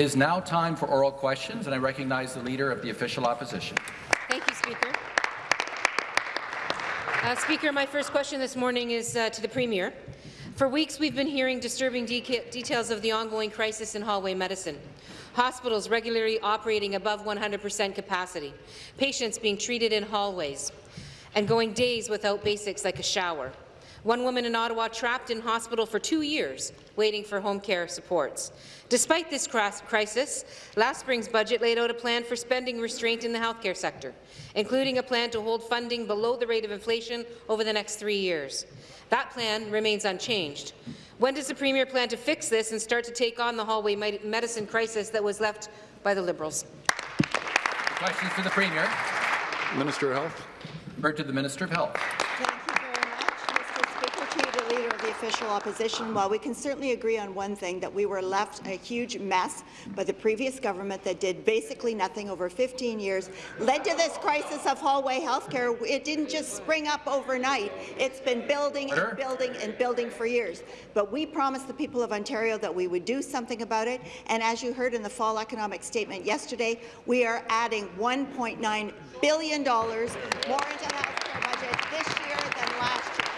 It is now time for oral questions, and I recognize the Leader of the Official Opposition. Thank you, Speaker. Uh, Speaker, my first question this morning is uh, to the Premier. For weeks, we've been hearing disturbing de details of the ongoing crisis in hallway medicine. Hospitals regularly operating above 100 percent capacity, patients being treated in hallways, and going days without basics like a shower. One woman in Ottawa trapped in hospital for two years, waiting for home care supports. Despite this crisis, last spring's budget laid out a plan for spending restraint in the healthcare sector, including a plan to hold funding below the rate of inflation over the next three years. That plan remains unchanged. When does the Premier plan to fix this and start to take on the hallway medicine crisis that was left by the Liberals? Questions to the Premier. Minister of Health. Refer to the Minister of Health official opposition, while we can certainly agree on one thing, that we were left a huge mess by the previous government that did basically nothing over 15 years, led to this crisis of hallway healthcare. It didn't just spring up overnight. It's been building and building and building for years. But we promised the people of Ontario that we would do something about it, and as you heard in the fall economic statement yesterday, we are adding $1.9 billion more into the healthcare budget this year than last year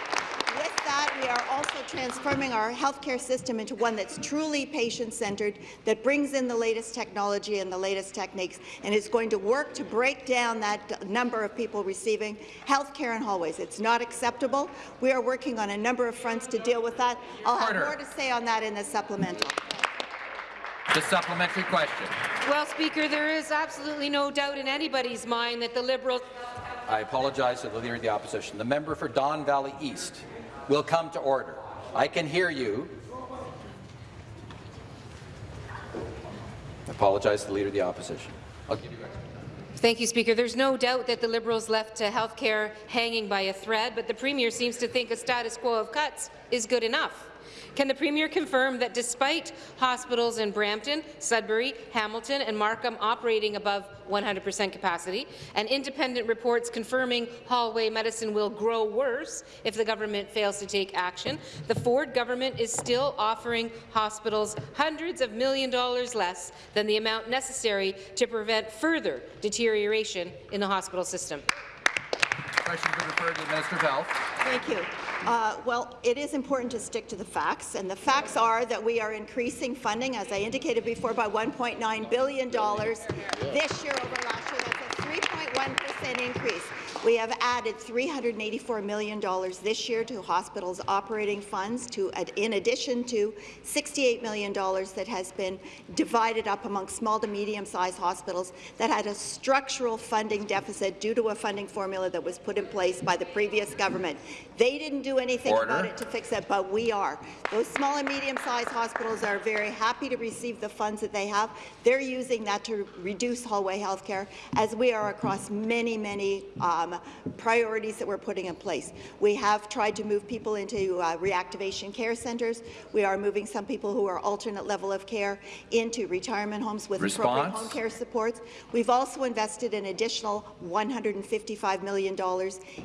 that, we are also transforming our healthcare system into one that's truly patient-centred, that brings in the latest technology and the latest techniques, and is going to work to break down that number of people receiving healthcare in hallways. It's not acceptable. We are working on a number of fronts to deal with that. I'll have more to say on that in the supplemental. The supplementary question. Well, Speaker, there is absolutely no doubt in anybody's mind that the Liberals I apologize to the Leader of the Opposition. The member for Don Valley East will come to order. I can hear you. I apologize to the Leader of the Opposition. I'll give you Thank you, Speaker. There's no doubt that the Liberals left health care hanging by a thread, but the Premier seems to think a status quo of cuts is good enough. Can the Premier confirm that despite hospitals in Brampton, Sudbury, Hamilton and Markham operating above 100 percent capacity, and independent reports confirming hallway medicine will grow worse if the government fails to take action, the Ford government is still offering hospitals hundreds of million dollars less than the amount necessary to prevent further deterioration in the hospital system? Question to refer to the Minister of Health. Thank you. Uh, well, it is important to stick to the facts, and the facts are that we are increasing funding, as I indicated before, by $1.9 billion this year over last year. That's a 3.1 percent increase. We have added $384 million this year to hospitals' operating funds, to, in addition to $68 million that has been divided up among small to medium-sized hospitals that had a structural funding deficit due to a funding formula that was put in place by the previous government. They didn't do anything Order. about it to fix it, but we are. Those small and medium-sized hospitals are very happy to receive the funds that they have. They're using that to reduce hallway health care, as we are across many, many um, priorities that we're putting in place. We have tried to move people into uh, reactivation care centres. We are moving some people who are alternate level of care into retirement homes with Response. appropriate home care supports. We've also invested an additional $155 million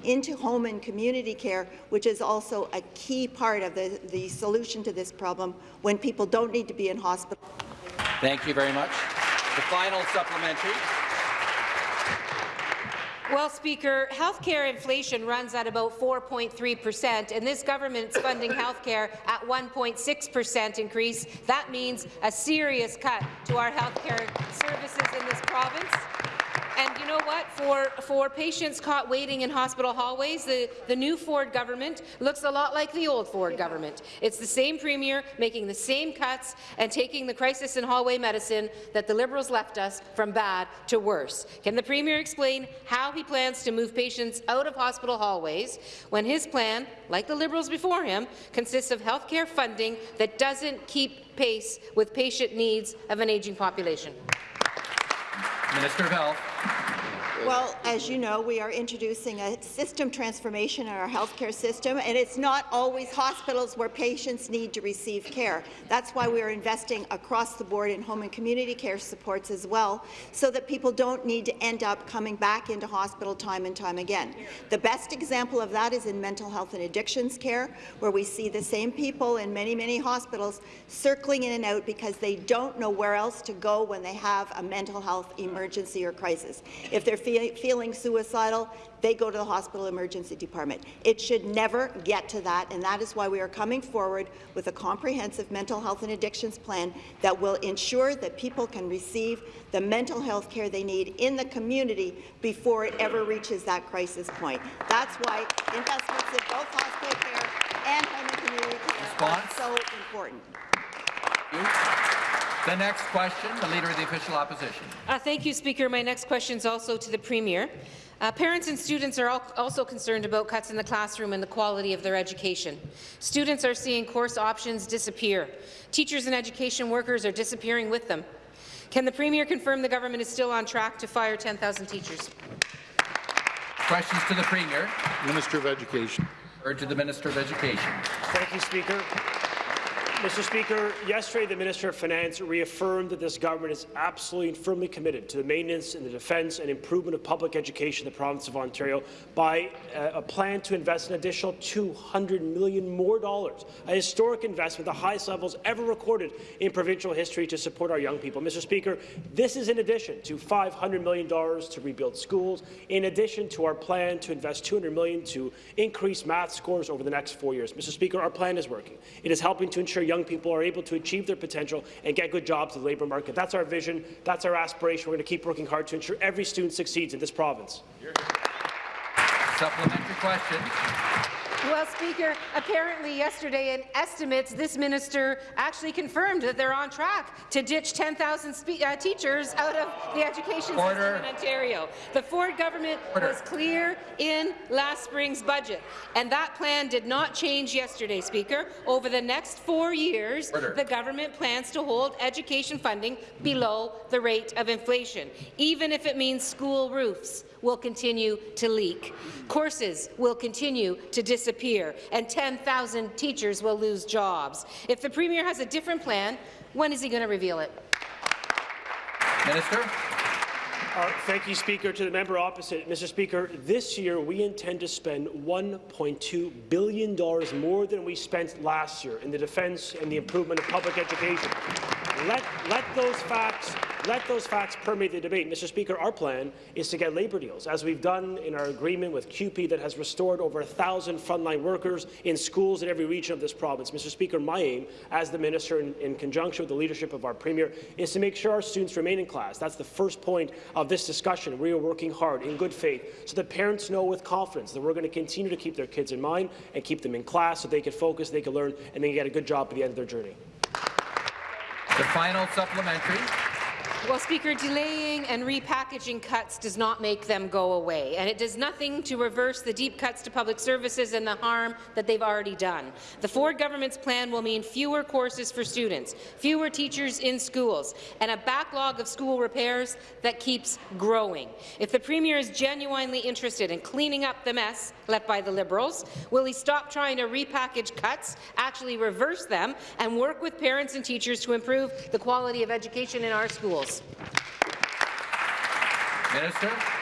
into home and community care, which is also a key part of the, the solution to this problem when people don't need to be in hospital. Thank you very much. The final supplementary. Well, Speaker, healthcare inflation runs at about 4.3 percent, and this government's funding healthcare at 1.6 percent increase. That means a serious cut to our healthcare services in this province. And you know what? For, for patients caught waiting in hospital hallways, the, the new Ford government looks a lot like the old Ford government. It's the same premier making the same cuts and taking the crisis in hallway medicine that the Liberals left us from bad to worse. Can the premier explain how he plans to move patients out of hospital hallways when his plan, like the Liberals before him, consists of health care funding that doesn't keep pace with patient needs of an ageing population? Minister of Health. Well, as you know, we are introducing a system transformation in our healthcare system, and it's not always hospitals where patients need to receive care. That's why we are investing across the board in home and community care supports as well, so that people don't need to end up coming back into hospital time and time again. The best example of that is in mental health and addictions care, where we see the same people in many, many hospitals circling in and out because they don't know where else to go when they have a mental health emergency or crisis. If they're fe feeling suicidal, they go to the hospital emergency department. It should never get to that, and that is why we are coming forward with a comprehensive mental health and addictions plan that will ensure that people can receive the mental health care they need in the community before it ever reaches that crisis point. That's why investments in both hospital care and home and community care Response? are so important. The next question, the Leader of the Official Opposition. Uh, thank you, Speaker. My next question is also to the Premier. Uh, parents and students are al also concerned about cuts in the classroom and the quality of their education. Students are seeing course options disappear. Teachers and education workers are disappearing with them. Can the Premier confirm the government is still on track to fire 10,000 teachers? Questions to the Premier. Minister of Education. Or to the Minister of Education. Thank you, Speaker. Mr. Speaker, yesterday the Minister of Finance reaffirmed that this government is absolutely and firmly committed to the maintenance and the defence and improvement of public education in the province of Ontario by uh, a plan to invest an additional 200 million more dollars, a historic investment, the highest levels ever recorded in provincial history to support our young people. Mr. Speaker, this is in addition to $500 million to rebuild schools, in addition to our plan to invest 200 million to increase math scores over the next four years. Mr. Speaker, our plan is working. It is helping to ensure young people are able to achieve their potential and get good jobs in the labour market. That's our vision. That's our aspiration. We're going to keep working hard to ensure every student succeeds in this province. Supplementary question. Well, Speaker, apparently yesterday in estimates, this minister actually confirmed that they're on track to ditch 10,000 uh, teachers out of the education Order. system in Ontario. The Ford government Order. was clear in last spring's budget, and that plan did not change yesterday, Speaker. Over the next four years, Order. the government plans to hold education funding below the rate of inflation, even if it means school roofs will continue to leak. Courses will continue to disappear, and 10,000 teachers will lose jobs. If the Premier has a different plan, when is he going to reveal it? Minister. Uh, thank you, Speaker. To the member opposite, Mr. Speaker, this year we intend to spend $1.2 billion more than we spent last year in the defence and the improvement of public education. Let, let those facts let those facts permeate the debate. Mr. Speaker, our plan is to get labour deals, as we've done in our agreement with CUPE that has restored over 1,000 frontline workers in schools in every region of this province. Mr. Speaker, my aim, as the minister, in, in conjunction with the leadership of our premier, is to make sure our students remain in class. That's the first point of this discussion. We are working hard, in good faith, so that parents know with confidence that we're going to continue to keep their kids in mind and keep them in class so they can focus, they can learn, and they can get a good job at the end of their journey. The final supplementary. Well, Speaker, delaying and repackaging cuts does not make them go away, and it does nothing to reverse the deep cuts to public services and the harm that they've already done. The Ford government's plan will mean fewer courses for students, fewer teachers in schools, and a backlog of school repairs that keeps growing. If the Premier is genuinely interested in cleaning up the mess left by the Liberals, will he stop trying to repackage cuts, actually reverse them, and work with parents and teachers to improve the quality of education in our schools? Minister.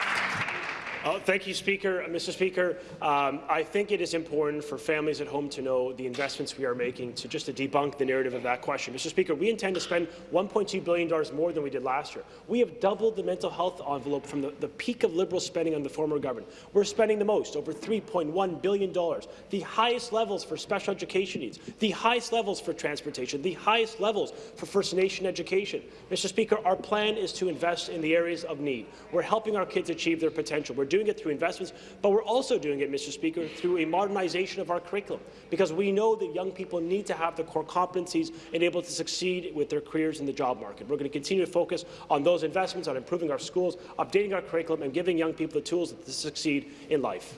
Uh, thank you, Speaker. Uh, Mr. Speaker, um, I think it is important for families at home to know the investments we are making to just to debunk the narrative of that question. Mr. Speaker, we intend to spend $1.2 billion more than we did last year. We have doubled the mental health envelope from the, the peak of Liberal spending on the former government. We're spending the most, over $3.1 billion, the highest levels for special education needs, the highest levels for transportation, the highest levels for First Nation education. Mr. Speaker, our plan is to invest in the areas of need. We're helping our kids achieve their potential. We're doing it through investments, but we're also doing it, Mr. Speaker, through a modernization of our curriculum, because we know that young people need to have the core competencies and able to succeed with their careers in the job market. We're going to continue to focus on those investments, on improving our schools, updating our curriculum, and giving young people the tools to succeed in life.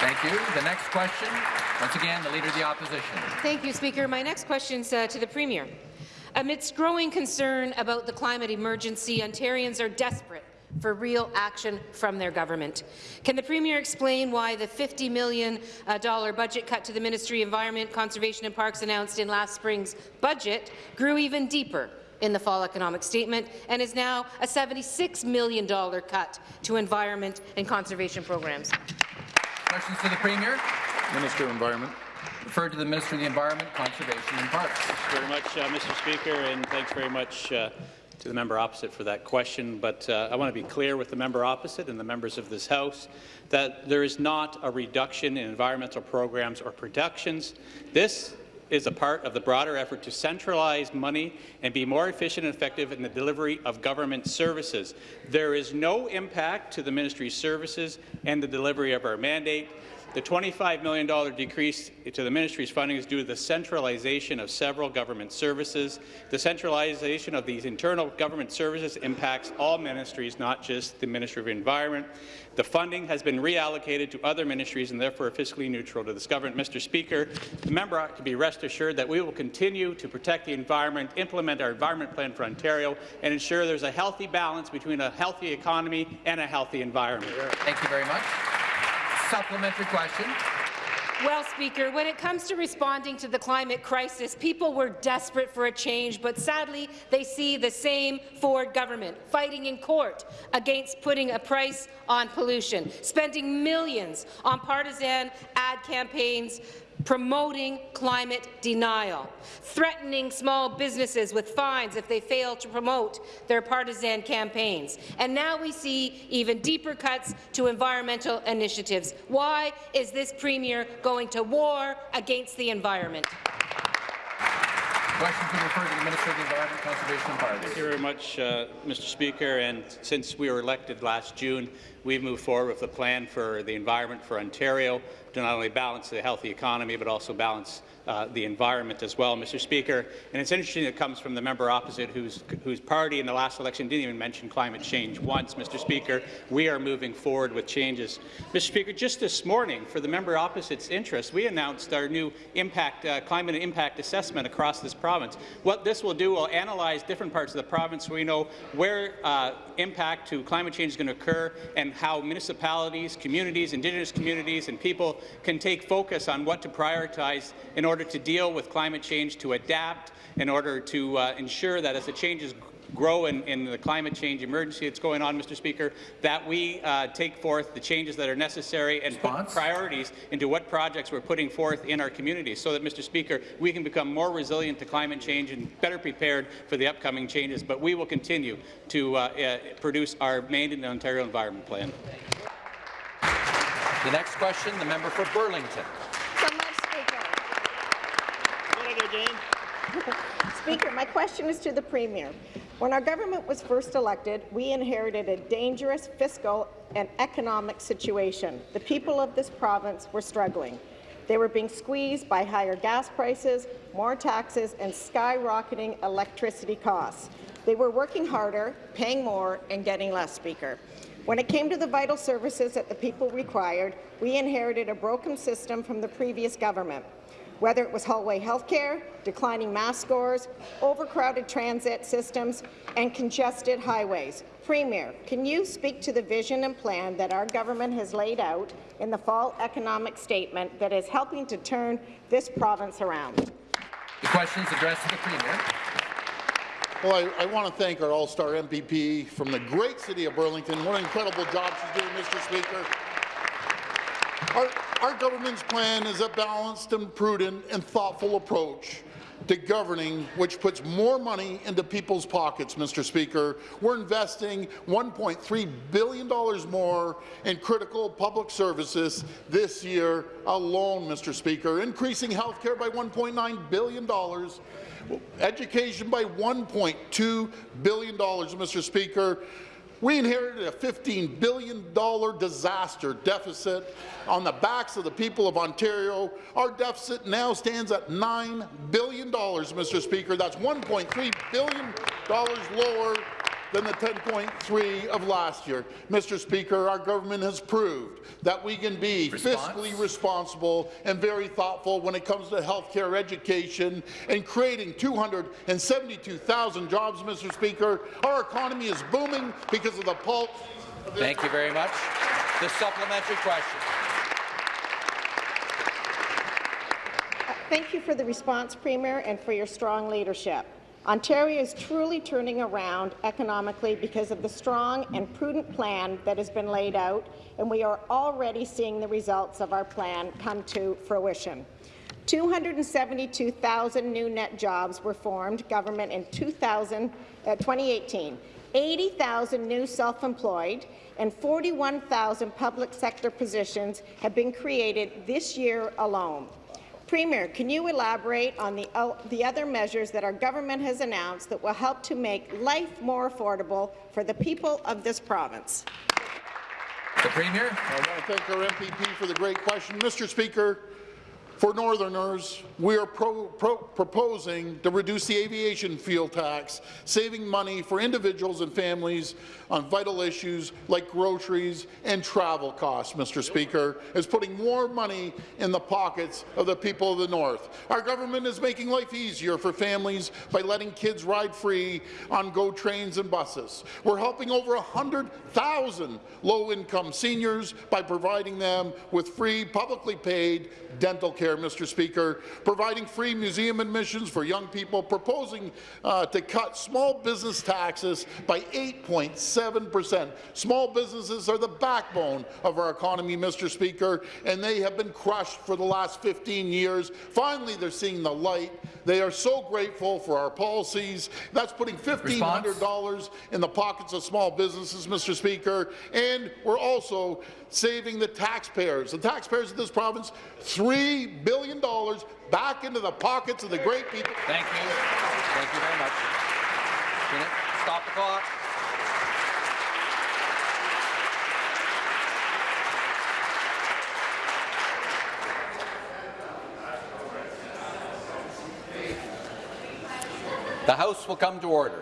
Thank you. The next question, once again, the Leader of the Opposition. Thank you, Speaker. My next question is uh, to the Premier. Amidst growing concern about the climate emergency, Ontarians are desperate for real action from their government. Can the Premier explain why the $50 million uh, budget cut to the Ministry of Environment, Conservation and Parks announced in last spring's budget grew even deeper in the fall economic statement and is now a $76 million cut to environment and conservation programs? Questions to the Premier? Minister of Environment. Referred to the Minister of the Environment, Conservation and Parks. Thank you very much, uh, Mr. Speaker, and thanks very much uh, to the member opposite for that question. But uh, I want to be clear with the member opposite and the members of this House that there is not a reduction in environmental programs or productions. This is a part of the broader effort to centralize money and be more efficient and effective in the delivery of government services. There is no impact to the ministry's services and the delivery of our mandate. The $25 million decrease to the ministry's funding is due to the centralization of several government services. The centralization of these internal government services impacts all ministries, not just the Ministry of Environment. The funding has been reallocated to other ministries and therefore fiscally neutral to this government. Mr. Speaker, the member ought to be rest assured that we will continue to protect the environment, implement our environment plan for Ontario, and ensure there's a healthy balance between a healthy economy and a healthy environment. Thank you very much. Supplementary question. Well, Speaker, when it comes to responding to the climate crisis, people were desperate for a change, but sadly, they see the same Ford government fighting in court against putting a price on pollution, spending millions on partisan ad campaigns promoting climate denial, threatening small businesses with fines if they fail to promote their partisan campaigns. And now we see even deeper cuts to environmental initiatives. Why is this Premier going to war against the environment? Question to refer to the Minister of the Environment, Conservation and Parks. Thank you very much, uh, Mr. Speaker. And since we were elected last June, we've moved forward with a plan for the environment for Ontario to not only balance the healthy economy, but also balance uh, the environment as well, Mr. Speaker. And it's interesting it comes from the member opposite whose, whose party in the last election didn't even mention climate change once, Mr. Speaker. We are moving forward with changes. Mr. Speaker, just this morning, for the member opposite's interest, we announced our new impact, uh, climate impact assessment across this province. What this will do will analyze different parts of the province so we know where uh, impact to climate change is going to occur and how municipalities, communities, Indigenous communities and people can take focus on what to prioritize in order to deal with climate change, to adapt, in order to uh, ensure that as the changes grow in, in, the climate change emergency that's going on, Mr. Speaker, that we uh, take forth the changes that are necessary and Response? put priorities into what projects we're putting forth in our communities so that, Mr. Speaker, we can become more resilient to climate change and better prepared for the upcoming changes. But we will continue to uh, uh, produce our Made in Ontario Environment Plan. The next question, the member for Burlington. So much, Speaker. Speaker, my question is to the Premier. When our government was first elected, we inherited a dangerous fiscal and economic situation. The people of this province were struggling. They were being squeezed by higher gas prices, more taxes, and skyrocketing electricity costs. They were working harder, paying more, and getting less, Speaker. When it came to the vital services that the people required, we inherited a broken system from the previous government. Whether it was hallway healthcare, declining mass scores, overcrowded transit systems, and congested highways. Premier, can you speak to the vision and plan that our government has laid out in the fall economic statement that is helping to turn this province around? The question is addressed to the Premier. Well, I, I want to thank our all-star MPP from the great city of Burlington. What an incredible job she's doing, Mr. Speaker. Our, our government's plan is a balanced and prudent and thoughtful approach to governing, which puts more money into people's pockets, Mr. Speaker. We're investing $1.3 billion more in critical public services this year alone, Mr. Speaker, increasing health care by $1.9 billion, education by $1.2 billion, Mr. Speaker. We inherited a $15 billion disaster deficit on the backs of the people of Ontario. Our deficit now stands at $9 billion, Mr. Speaker. That's $1.3 billion lower than the 10.3 of last year. Mr. Speaker, our government has proved that we can be Response? fiscally responsible and very thoughtful when it comes to health care, education, and creating 272,000 jobs, Mr. Speaker. Our economy is booming because of the pulse. of Thank you very much. The supplementary question. Thank you for the response, Premier, and for your strong leadership. Ontario is truly turning around economically because of the strong and prudent plan that has been laid out, and we are already seeing the results of our plan come to fruition. 272,000 new net jobs were formed government in 2000, uh, 2018, 80,000 new self-employed, and 41,000 public sector positions have been created this year alone. Premier, can you elaborate on the, uh, the other measures that our government has announced that will help to make life more affordable for the people of this province? The Premier. I want to thank our MPP for the great question. Mr. Speaker, for Northerners, we are pro pro proposing to reduce the aviation fuel tax, saving money for individuals and families on vital issues like groceries and travel costs, Mr. Speaker, is putting more money in the pockets of the people of the North. Our government is making life easier for families by letting kids ride free on GO trains and buses. We're helping over 100,000 low-income seniors by providing them with free, publicly paid dental care, Mr. Speaker, providing free museum admissions for young people, proposing uh, to cut small business taxes by 8.7 percent. Small businesses are the backbone of our economy, Mr. Speaker, and they have been crushed for the last 15 years. Finally, they're seeing the light. They are so grateful for our policies. That's putting $1,500 in the pockets of small businesses, Mr. Speaker, and we're also saving the taxpayers, the taxpayers of this province, $3 billion back into the pockets of the great people. Thank you. Thank you very much. Stop the clock. The House will come to order.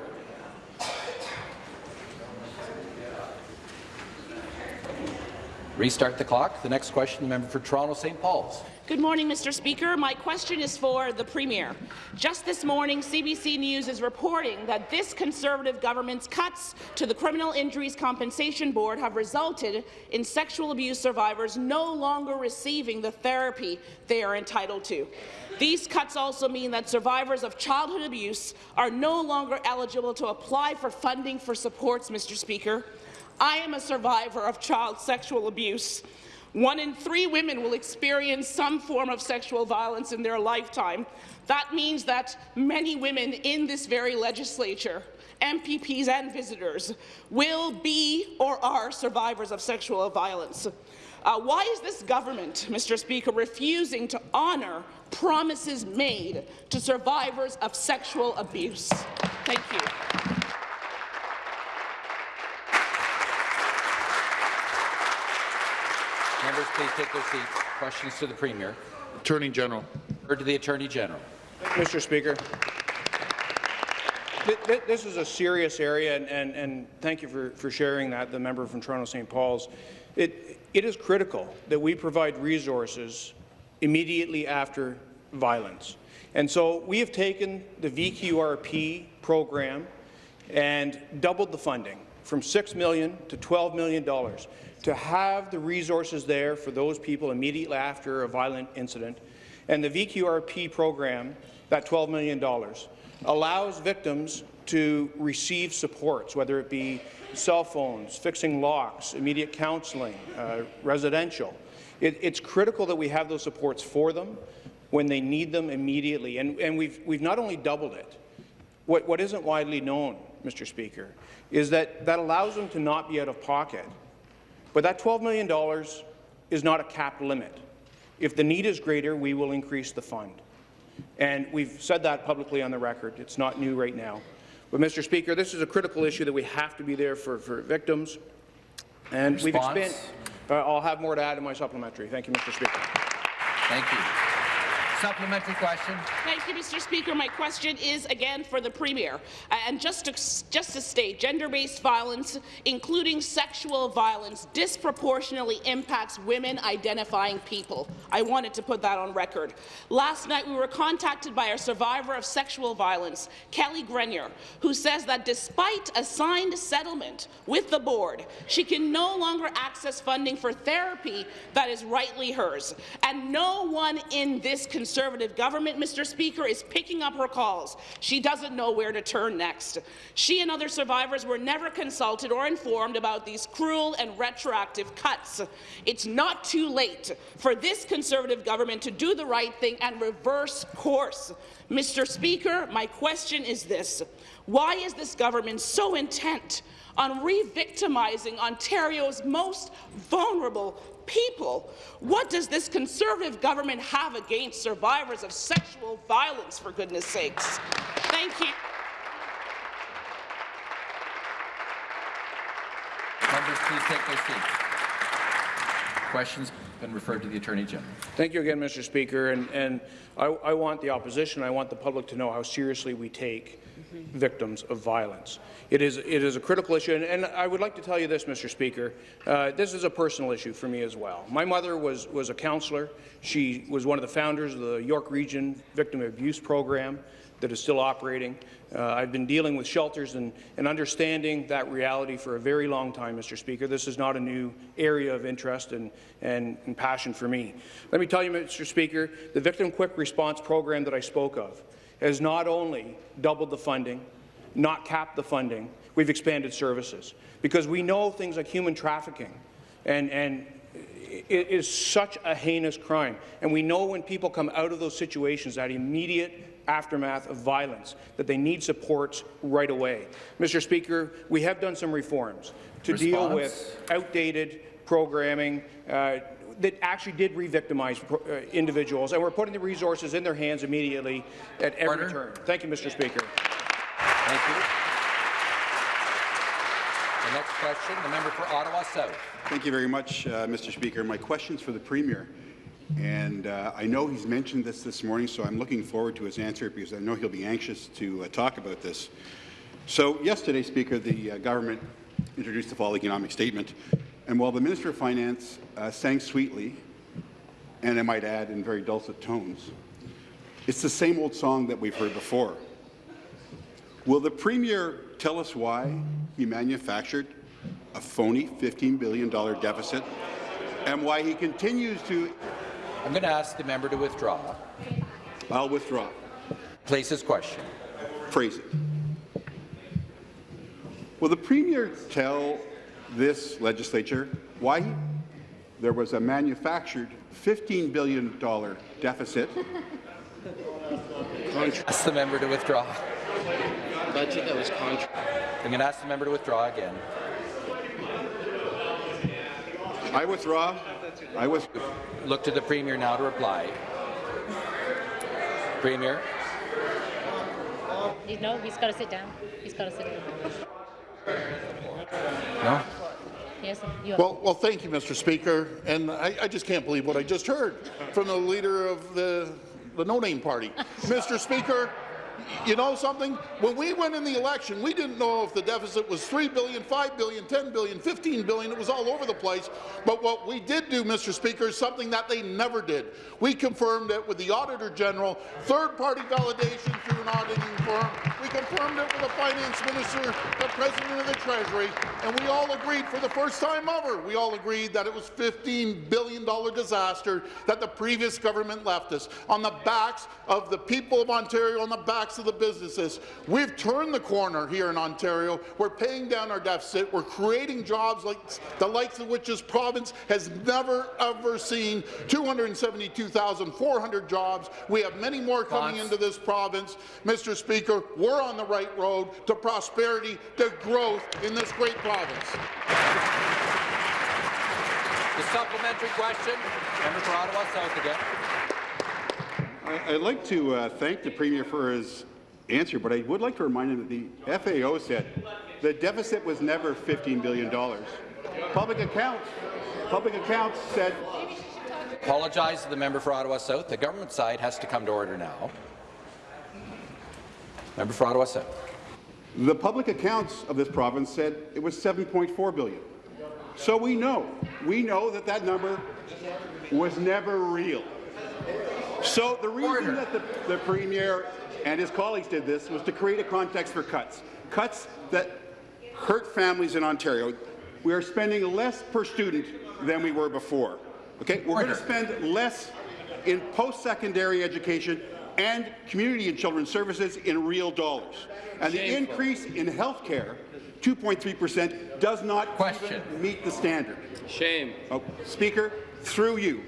Restart the clock. The next question, the member for Toronto St. Paul's. Good morning, Mr. Speaker. My question is for the Premier. Just this morning, CBC News is reporting that this Conservative government's cuts to the Criminal Injuries Compensation Board have resulted in sexual abuse survivors no longer receiving the therapy they are entitled to. These cuts also mean that survivors of childhood abuse are no longer eligible to apply for funding for supports, Mr. Speaker. I am a survivor of child sexual abuse. One in three women will experience some form of sexual violence in their lifetime. That means that many women in this very legislature, MPPs and visitors, will be or are survivors of sexual violence. Uh, why is this government, Mr. Speaker, refusing to honour promises made to survivors of sexual abuse? Thank you. Members, please take their seats. Questions to the Premier. Attorney General. Or to the Attorney General. Mr. Speaker. Th th this is a serious area, and, and, and thank you for, for sharing that, the member from Toronto St. Paul's. It, it is critical that we provide resources immediately after violence. And so we have taken the VQRP program and doubled the funding from 6 million to $12 million to have the resources there for those people immediately after a violent incident. And the VQRP program, that $12 million, allows victims to receive supports, whether it be cell phones, fixing locks, immediate counselling, uh, residential. It, it's critical that we have those supports for them when they need them immediately. And, and we've, we've not only doubled it, what, what isn't widely known, Mr. Speaker, is that that allows them to not be out of pocket. But that $12 million is not a cap limit. If the need is greater, we will increase the fund. And we've said that publicly on the record. It's not new right now. But, Mr. Speaker, this is a critical issue that we have to be there for, for victims. And we've Response? expanded. Uh, I'll have more to add in my supplementary. Thank you, Mr. Speaker. Thank you. Supplementary question. Thank you, Mr. Speaker. My question is again for the Premier. Uh, And just to, just to state, gender-based violence, including sexual violence, disproportionately impacts women identifying people. I wanted to put that on record. Last night, we were contacted by a survivor of sexual violence, Kelly Grenier, who says that despite a signed settlement with the board, she can no longer access funding for therapy that is rightly hers. And no one in this Conservative government, Mr. Speaker, is picking up her calls. She doesn't know where to turn next. She and other survivors were never consulted or informed about these cruel and retroactive cuts. It's not too late for this Conservative government to do the right thing and reverse course. Mr. Speaker, my question is this. Why is this government so intent on re-victimizing Ontario's most vulnerable people. What does this Conservative government have against survivors of sexual violence, for goodness sakes? Thank you. Members, please take their seats. Questions been referred to the Attorney General. Thank you again, Mr. Speaker. And, and I, I want the opposition, I want the public to know how seriously we take victims of violence. It is, it is a critical issue, and, and I would like to tell you this, Mr. Speaker. Uh, this is a personal issue for me as well. My mother was, was a counselor. She was one of the founders of the York Region Victim Abuse Program that is still operating. Uh, I've been dealing with shelters and, and understanding that reality for a very long time, Mr. Speaker. This is not a new area of interest and, and, and passion for me. Let me tell you, Mr. Speaker, the Victim Quick Response Program that I spoke of has not only doubled the funding, not capped the funding, we've expanded services. Because we know things like human trafficking and, and it is such a heinous crime. And we know when people come out of those situations, that immediate aftermath of violence, that they need supports right away. Mr. Speaker, we have done some reforms to deal with outdated programming uh, that actually did re-victimize uh, individuals, and we're putting the resources in their hands immediately at every Order. turn. Thank you, Mr. Speaker. Thank you. The next question, the member for Ottawa South. Thank you very much, uh, Mr. Speaker. My question's for the Premier. And uh, I know he's mentioned this this morning, so I'm looking forward to his answer because I know he'll be anxious to uh, talk about this. So yesterday, Speaker, the uh, government introduced the fall economic statement. And while the Minister of Finance uh, sang sweetly, and I might add in very dulcet tones, it's the same old song that we've heard before. Will the Premier tell us why he manufactured a phony $15 billion deficit and why he continues to... I'm going to ask the member to withdraw. I'll withdraw. Place his question. Phrase it. Will the Premier tell this legislature why there was a manufactured $15 billion deficit Ask the member to withdraw. budget that was contra- I'm going to ask the member to withdraw again. I withdraw. I with, Look to the Premier now to reply. Premier. No, he's got to sit down. He's got to sit down. No? Yes, Well, well, thank you, Mr. Speaker, and I, I just can't believe what I just heard from the leader of the, the no-name party. Mr. Speaker, you know something? When we went in the election, we didn't know if the deficit was $3 billion, $5 billion, $10 billion, $15 billion. It was all over the place. But what we did do, Mr. Speaker, is something that they never did. We confirmed it with the Auditor General, third-party validation through an auditing firm. We confirmed it with the Finance Minister, the President of the Treasury, and we all agreed for the first time ever, we all agreed that it was $15 billion disaster that the previous government left us on the backs of the people of Ontario, on the backs of the businesses. We've turned the corner here in Ontario. We're paying down our deficit. We're creating jobs like the likes of which this province has never, ever seen. 272,400 jobs. We have many more coming into this province. Mr. Speaker, we're on the right road to prosperity, to growth in this great province. The supplementary question, member for Ottawa South again. I, I'd like to uh, thank the Premier for his answer, but I would like to remind him that the FAO said the deficit was never $15 billion. Public accounts, public accounts said apologize to the member for Ottawa South. The government side has to come to order now. Member for Ottawa South. The public accounts of this province said it was 7.4 billion. So we know, we know that that number was never real. So the reason Order. that the, the Premier and his colleagues did this was to create a context for cuts. Cuts that hurt families in Ontario. We are spending less per student than we were before. Okay, We're going to spend less in post-secondary education and community and children's services in real dollars. And the increase in health care, 2.3 percent, does not Question. even meet the standard. Shame. Oh, Speaker, through you,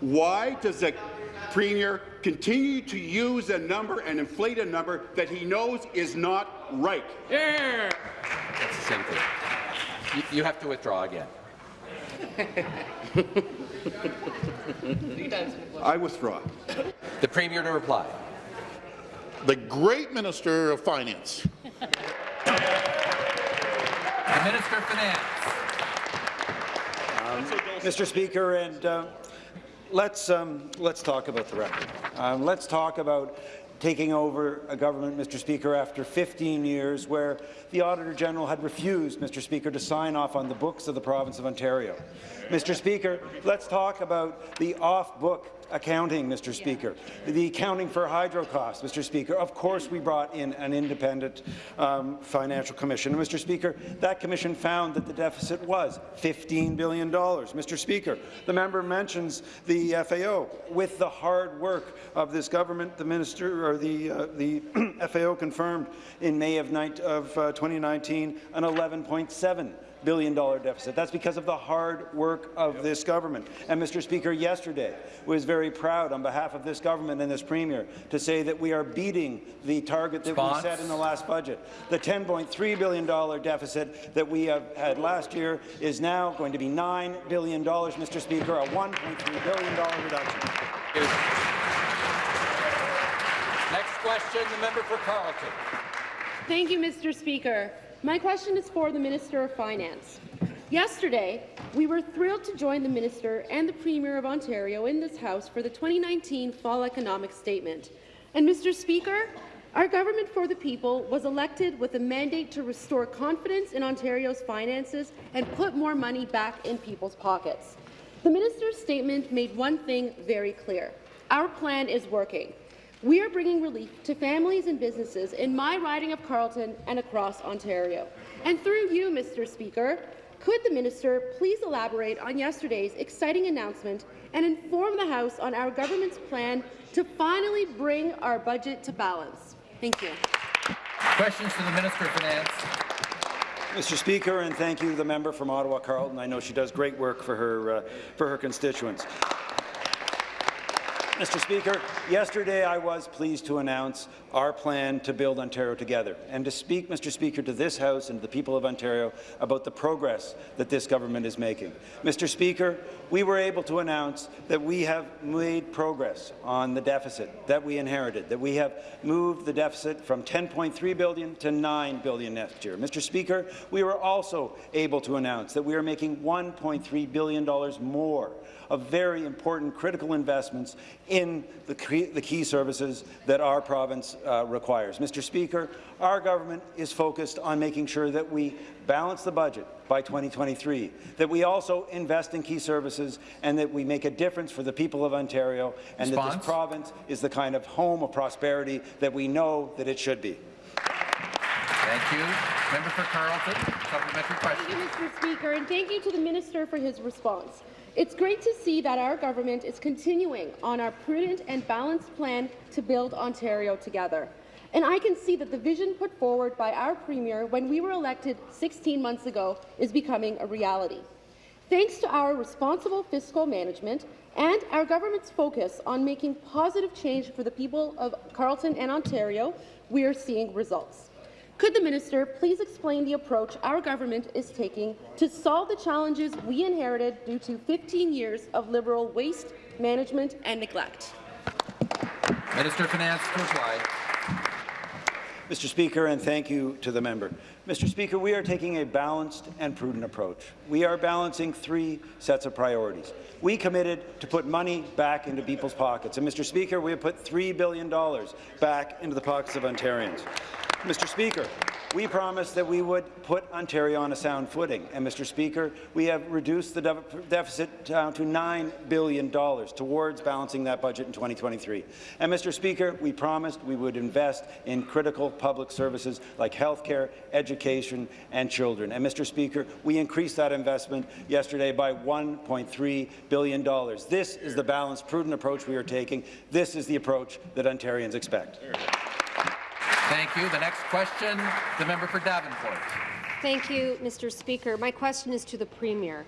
why does the Premier continue to use a number and inflate a number that he knows is not right? Yeah. That's the same thing. You, you have to withdraw again. I withdraw. The Premier to reply. The great Minister of Finance. The Minister of Finance. Mr. Speaker, and uh, let's um, let's talk about the record. Um, let's talk about taking over a government, Mr. Speaker, after 15 years, where the Auditor General had refused, Mr. Speaker, to sign off on the books of the province of Ontario. Mr. Speaker, let's talk about the off-book accounting, Mr. Speaker, the accounting for hydro costs, Mr. Speaker. Of course, we brought in an independent um, financial commission. Mr. Speaker, that commission found that the deficit was $15 billion. Mr. Speaker, the member mentions the FAO. With the hard work of this government, the minister or the uh, the FAO confirmed in May of, night, of uh, 2019 an 11.7 billion dollar deficit. That's because of the hard work of this government. And Mr. Speaker, yesterday was very proud on behalf of this government and this premier to say that we are beating the target that Response. we set in the last budget. The 10.3 billion dollar deficit that we have had last year is now going to be 9 billion dollars, Mr. Speaker, a 1.3 billion dollar reduction. Next question, the member for Carleton. Thank you, Mr. Speaker. My question is for the Minister of Finance. Yesterday, we were thrilled to join the Minister and the Premier of Ontario in this House for the 2019 Fall Economic Statement. And, Mr. Speaker, our government for the people was elected with a mandate to restore confidence in Ontario's finances and put more money back in people's pockets. The minister's statement made one thing very clear. Our plan is working. We are bringing relief to families and businesses in my riding of Carleton and across Ontario. And through you, Mr. Speaker, could the minister please elaborate on yesterday's exciting announcement and inform the House on our government's plan to finally bring our budget to balance? Thank you. Questions to the Minister of Finance. Mr. Speaker, and thank you to the member from Ottawa, Carleton. I know she does great work for her, uh, for her constituents. Mr. Speaker, yesterday I was pleased to announce our plan to build Ontario together and to speak, Mr. Speaker, to this House and to the people of Ontario about the progress that this government is making. Mr. Speaker, we were able to announce that we have made progress on the deficit that we inherited, that we have moved the deficit from 10.3 billion to 9 billion next year. Mr. Speaker, we were also able to announce that we are making 1.3 billion dollars more of very important critical investments in the key, the key services that our province uh, requires. Mr. Speaker, our government is focused on making sure that we balance the budget by 2023, that we also invest in key services and that we make a difference for the people of Ontario and that this province is the kind of home of prosperity that we know that it should be. Thank you. Member for Carleton, supplementary Thank you, Mr. Speaker, and thank you to the Minister for his response. It's great to see that our government is continuing on our prudent and balanced plan to build Ontario together. And I can see that the vision put forward by our Premier when we were elected 16 months ago is becoming a reality. Thanks to our responsible fiscal management and our government's focus on making positive change for the people of Carleton and Ontario, we are seeing results. Could the minister please explain the approach our government is taking to solve the challenges we inherited due to 15 years of Liberal waste management and neglect? Minister of Finance to reply. Mr. Speaker, and thank you to the member. Mr. Speaker, we are taking a balanced and prudent approach. We are balancing three sets of priorities. We committed to put money back into people's pockets, and Mr. Speaker, we have put $3 billion back into the pockets of Ontarians. Mr. Speaker, we promised that we would put Ontario on a sound footing, and Mr. Speaker, we have reduced the de deficit down to $9 billion towards balancing that budget in 2023. And Mr. Speaker, we promised we would invest in critical public services like health care, education, and children. And Mr. Speaker, we increased that investment yesterday by $1.3 billion. This is the balanced, prudent approach we are taking. This is the approach that Ontarians expect. Thank you. The next question, the member for Davenport. Thank you, Mr. Speaker. My question is to the Premier.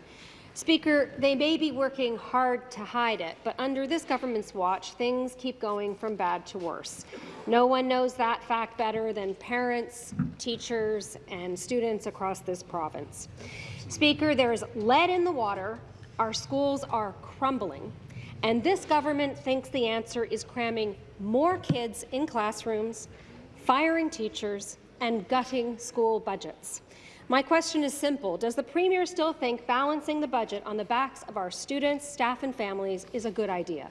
Speaker, they may be working hard to hide it, but under this government's watch, things keep going from bad to worse. No one knows that fact better than parents, teachers, and students across this province. Speaker, there is lead in the water, our schools are crumbling, and this government thinks the answer is cramming more kids in classrooms, firing teachers, and gutting school budgets. My question is simple. Does the Premier still think balancing the budget on the backs of our students, staff and families is a good idea?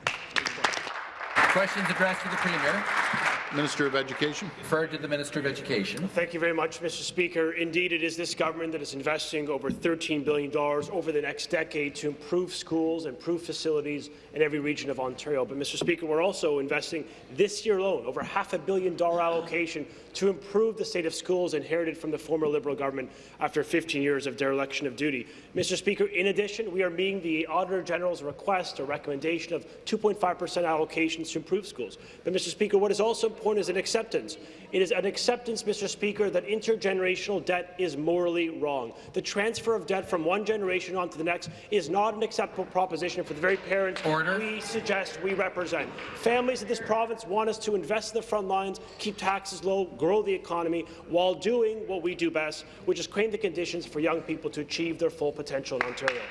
Questions addressed to the Premier. Minister of Education. Referred to the Minister of Education. Thank you very much, Mr. Speaker. Indeed, it is this government that is investing over $13 billion over the next decade to improve schools, improve facilities in every region of Ontario. But, Mr. Speaker, we're also investing this year alone over half a billion dollar allocation to improve the state of schools inherited from the former Liberal government after 15 years of dereliction of duty. Mr. Speaker, in addition, we are meeting the Auditor General's request or recommendation of 2.5 per cent allocations to improve schools. But, Mr. Speaker, what is also important is an acceptance. It is an acceptance, Mr. Speaker, that intergenerational debt is morally wrong. The transfer of debt from one generation onto the next is not an acceptable proposition for the very parents Order. we suggest we represent. Families in this province want us to invest in the front lines, keep taxes low, grow the economy, while doing what we do best, which is create the conditions for young people to achieve their full potential in Ontario.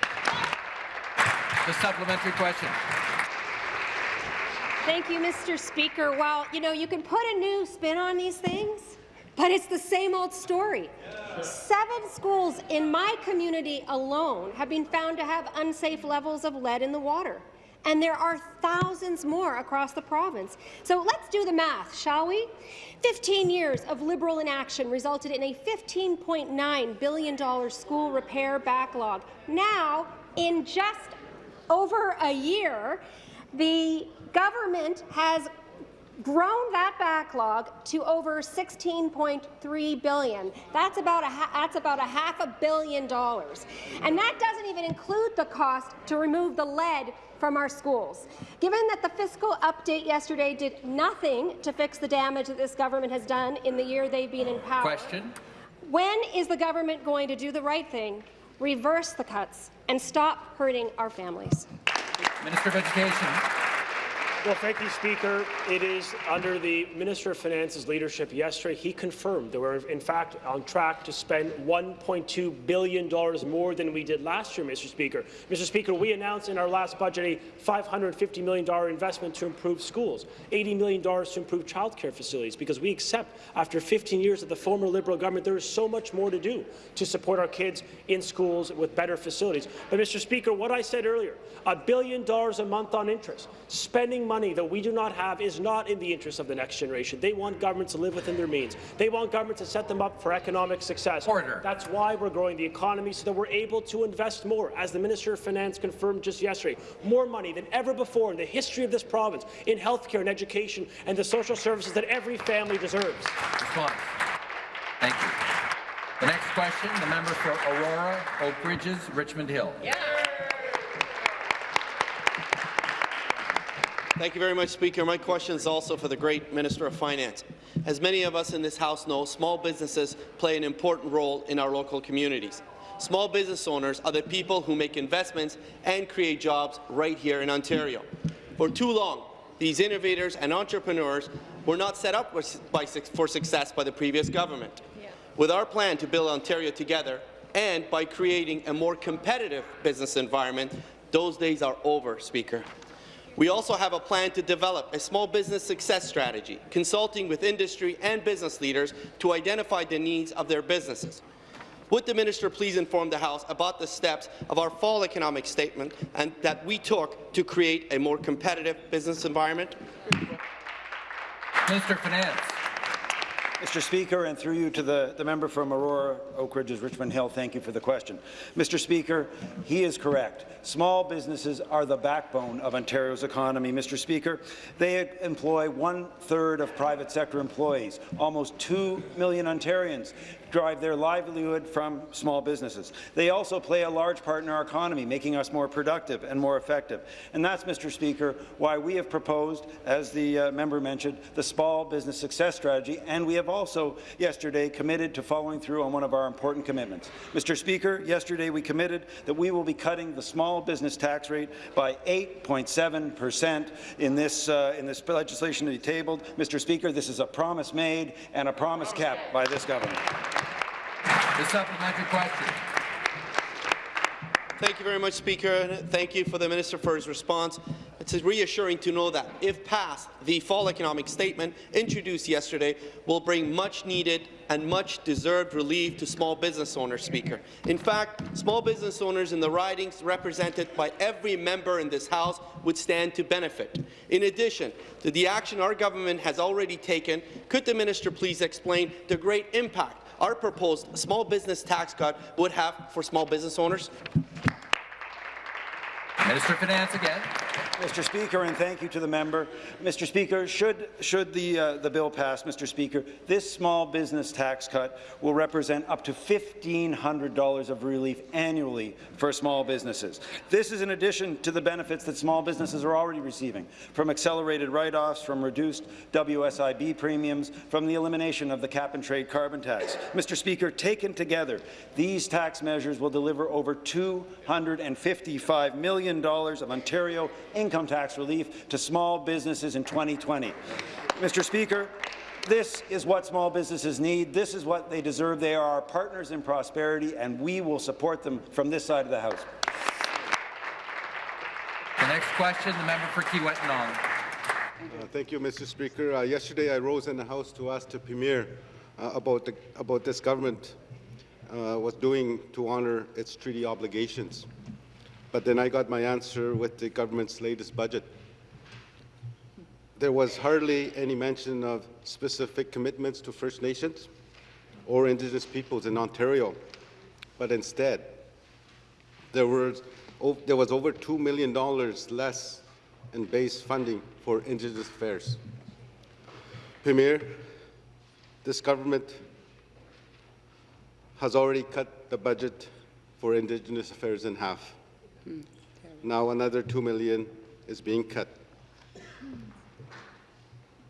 The supplementary question. Thank you, Mr. Speaker. Well, you know, you can put a new spin on these things, but it's the same old story. Seven schools in my community alone have been found to have unsafe levels of lead in the water. And there are thousands more across the province. So let's do the math, shall we? 15 years of Liberal inaction resulted in a $15.9 billion school repair backlog. Now, in just over a year, the government has grown that backlog to over 16.3 billion. That's about a that's about a half a billion dollars. And that doesn't even include the cost to remove the lead from our schools. Given that the fiscal update yesterday did nothing to fix the damage that this government has done in the year they've been in power. Question. When is the government going to do the right thing, reverse the cuts, and stop hurting our families? Minister of Education. Well, thank you, Speaker. It is under the Minister of Finance's leadership yesterday, he confirmed that we're, in fact, on track to spend $1.2 billion more than we did last year, Mr. Speaker. Mr. Speaker, we announced in our last budget a $550 million investment to improve schools, $80 million to improve childcare facilities, because we accept, after 15 years of the former Liberal government, there is so much more to do to support our kids in schools with better facilities. But, Mr. Speaker, what I said earlier, a billion dollars a month on interest, spending money that we do not have is not in the interest of the next generation. They want governments to live within their means. They want governments to set them up for economic success. Order. That's why we're growing the economy so that we're able to invest more. As the Minister of Finance confirmed just yesterday, more money than ever before in the history of this province in healthcare and education and the social services that every family deserves. Thank you. The next question, the member for Aurora, Oak Ridges, Richmond Hill. Yeah. Thank you very much, Speaker. My question is also for the great Minister of Finance. As many of us in this House know, small businesses play an important role in our local communities. Small business owners are the people who make investments and create jobs right here in Ontario. For too long, these innovators and entrepreneurs were not set up for success by the previous government. Yeah. With our plan to build Ontario together and by creating a more competitive business environment, those days are over, Speaker. We also have a plan to develop a small business success strategy, consulting with industry and business leaders to identify the needs of their businesses. Would the minister please inform the House about the steps of our fall economic statement and that we took to create a more competitive business environment? Of Finance. Mr. Speaker, and through you to the, the member from Aurora, Oak Ridges, Richmond Hill, thank you for the question. Mr. Speaker, he is correct. Small businesses are the backbone of Ontario's economy. Mr. Speaker, they employ one-third of private sector employees. Almost 2 million Ontarians drive their livelihood from small businesses. They also play a large part in our economy, making us more productive and more effective. And that's, Mr. Speaker, why we have proposed, as the uh, member mentioned, the Small Business Success Strategy, and we have also yesterday committed to following through on one of our important commitments. Mr. Speaker, yesterday we committed that we will be cutting the small business tax rate by 8.7 percent in this uh, in this legislation to be tabled. Mr. Speaker, this is a promise made and a promise kept by this government. The supplementary question. Thank you very much, Speaker. Thank you for the Minister for his response. It's reassuring to know that, if passed, the fall economic statement introduced yesterday will bring much-needed and much-deserved relief to small business owners, Speaker. In fact, small business owners in the ridings represented by every member in this House would stand to benefit. In addition to the action our government has already taken, could the minister please explain the great impact our proposed small business tax cut would have for small business owners? Minister of Finance again. Mr. Speaker, and thank you to the member. Mr. Speaker, should, should the, uh, the bill pass, Mr. Speaker, this small business tax cut will represent up to $1,500 of relief annually for small businesses. This is in addition to the benefits that small businesses are already receiving, from accelerated write-offs, from reduced WSIB premiums, from the elimination of the cap-and-trade carbon tax. Mr. Speaker, taken together, these tax measures will deliver over $255 million of Ontario income tax relief to small businesses in 2020. Mr. Speaker, this is what small businesses need. This is what they deserve. They are our partners in prosperity, and we will support them from this side of the House. The next question, the member for Kiiwetinoong. Uh, thank you, Mr. Speaker. Uh, yesterday, I rose in the House to ask the Premier uh, about, the, about this government uh, was doing to honour its treaty obligations. But then I got my answer with the government's latest budget. There was hardly any mention of specific commitments to First Nations or Indigenous peoples in Ontario, but instead, there was, there was over $2 million less in base funding for Indigenous affairs. Premier, this government has already cut the budget for Indigenous affairs in half. Now another 2 million is being cut.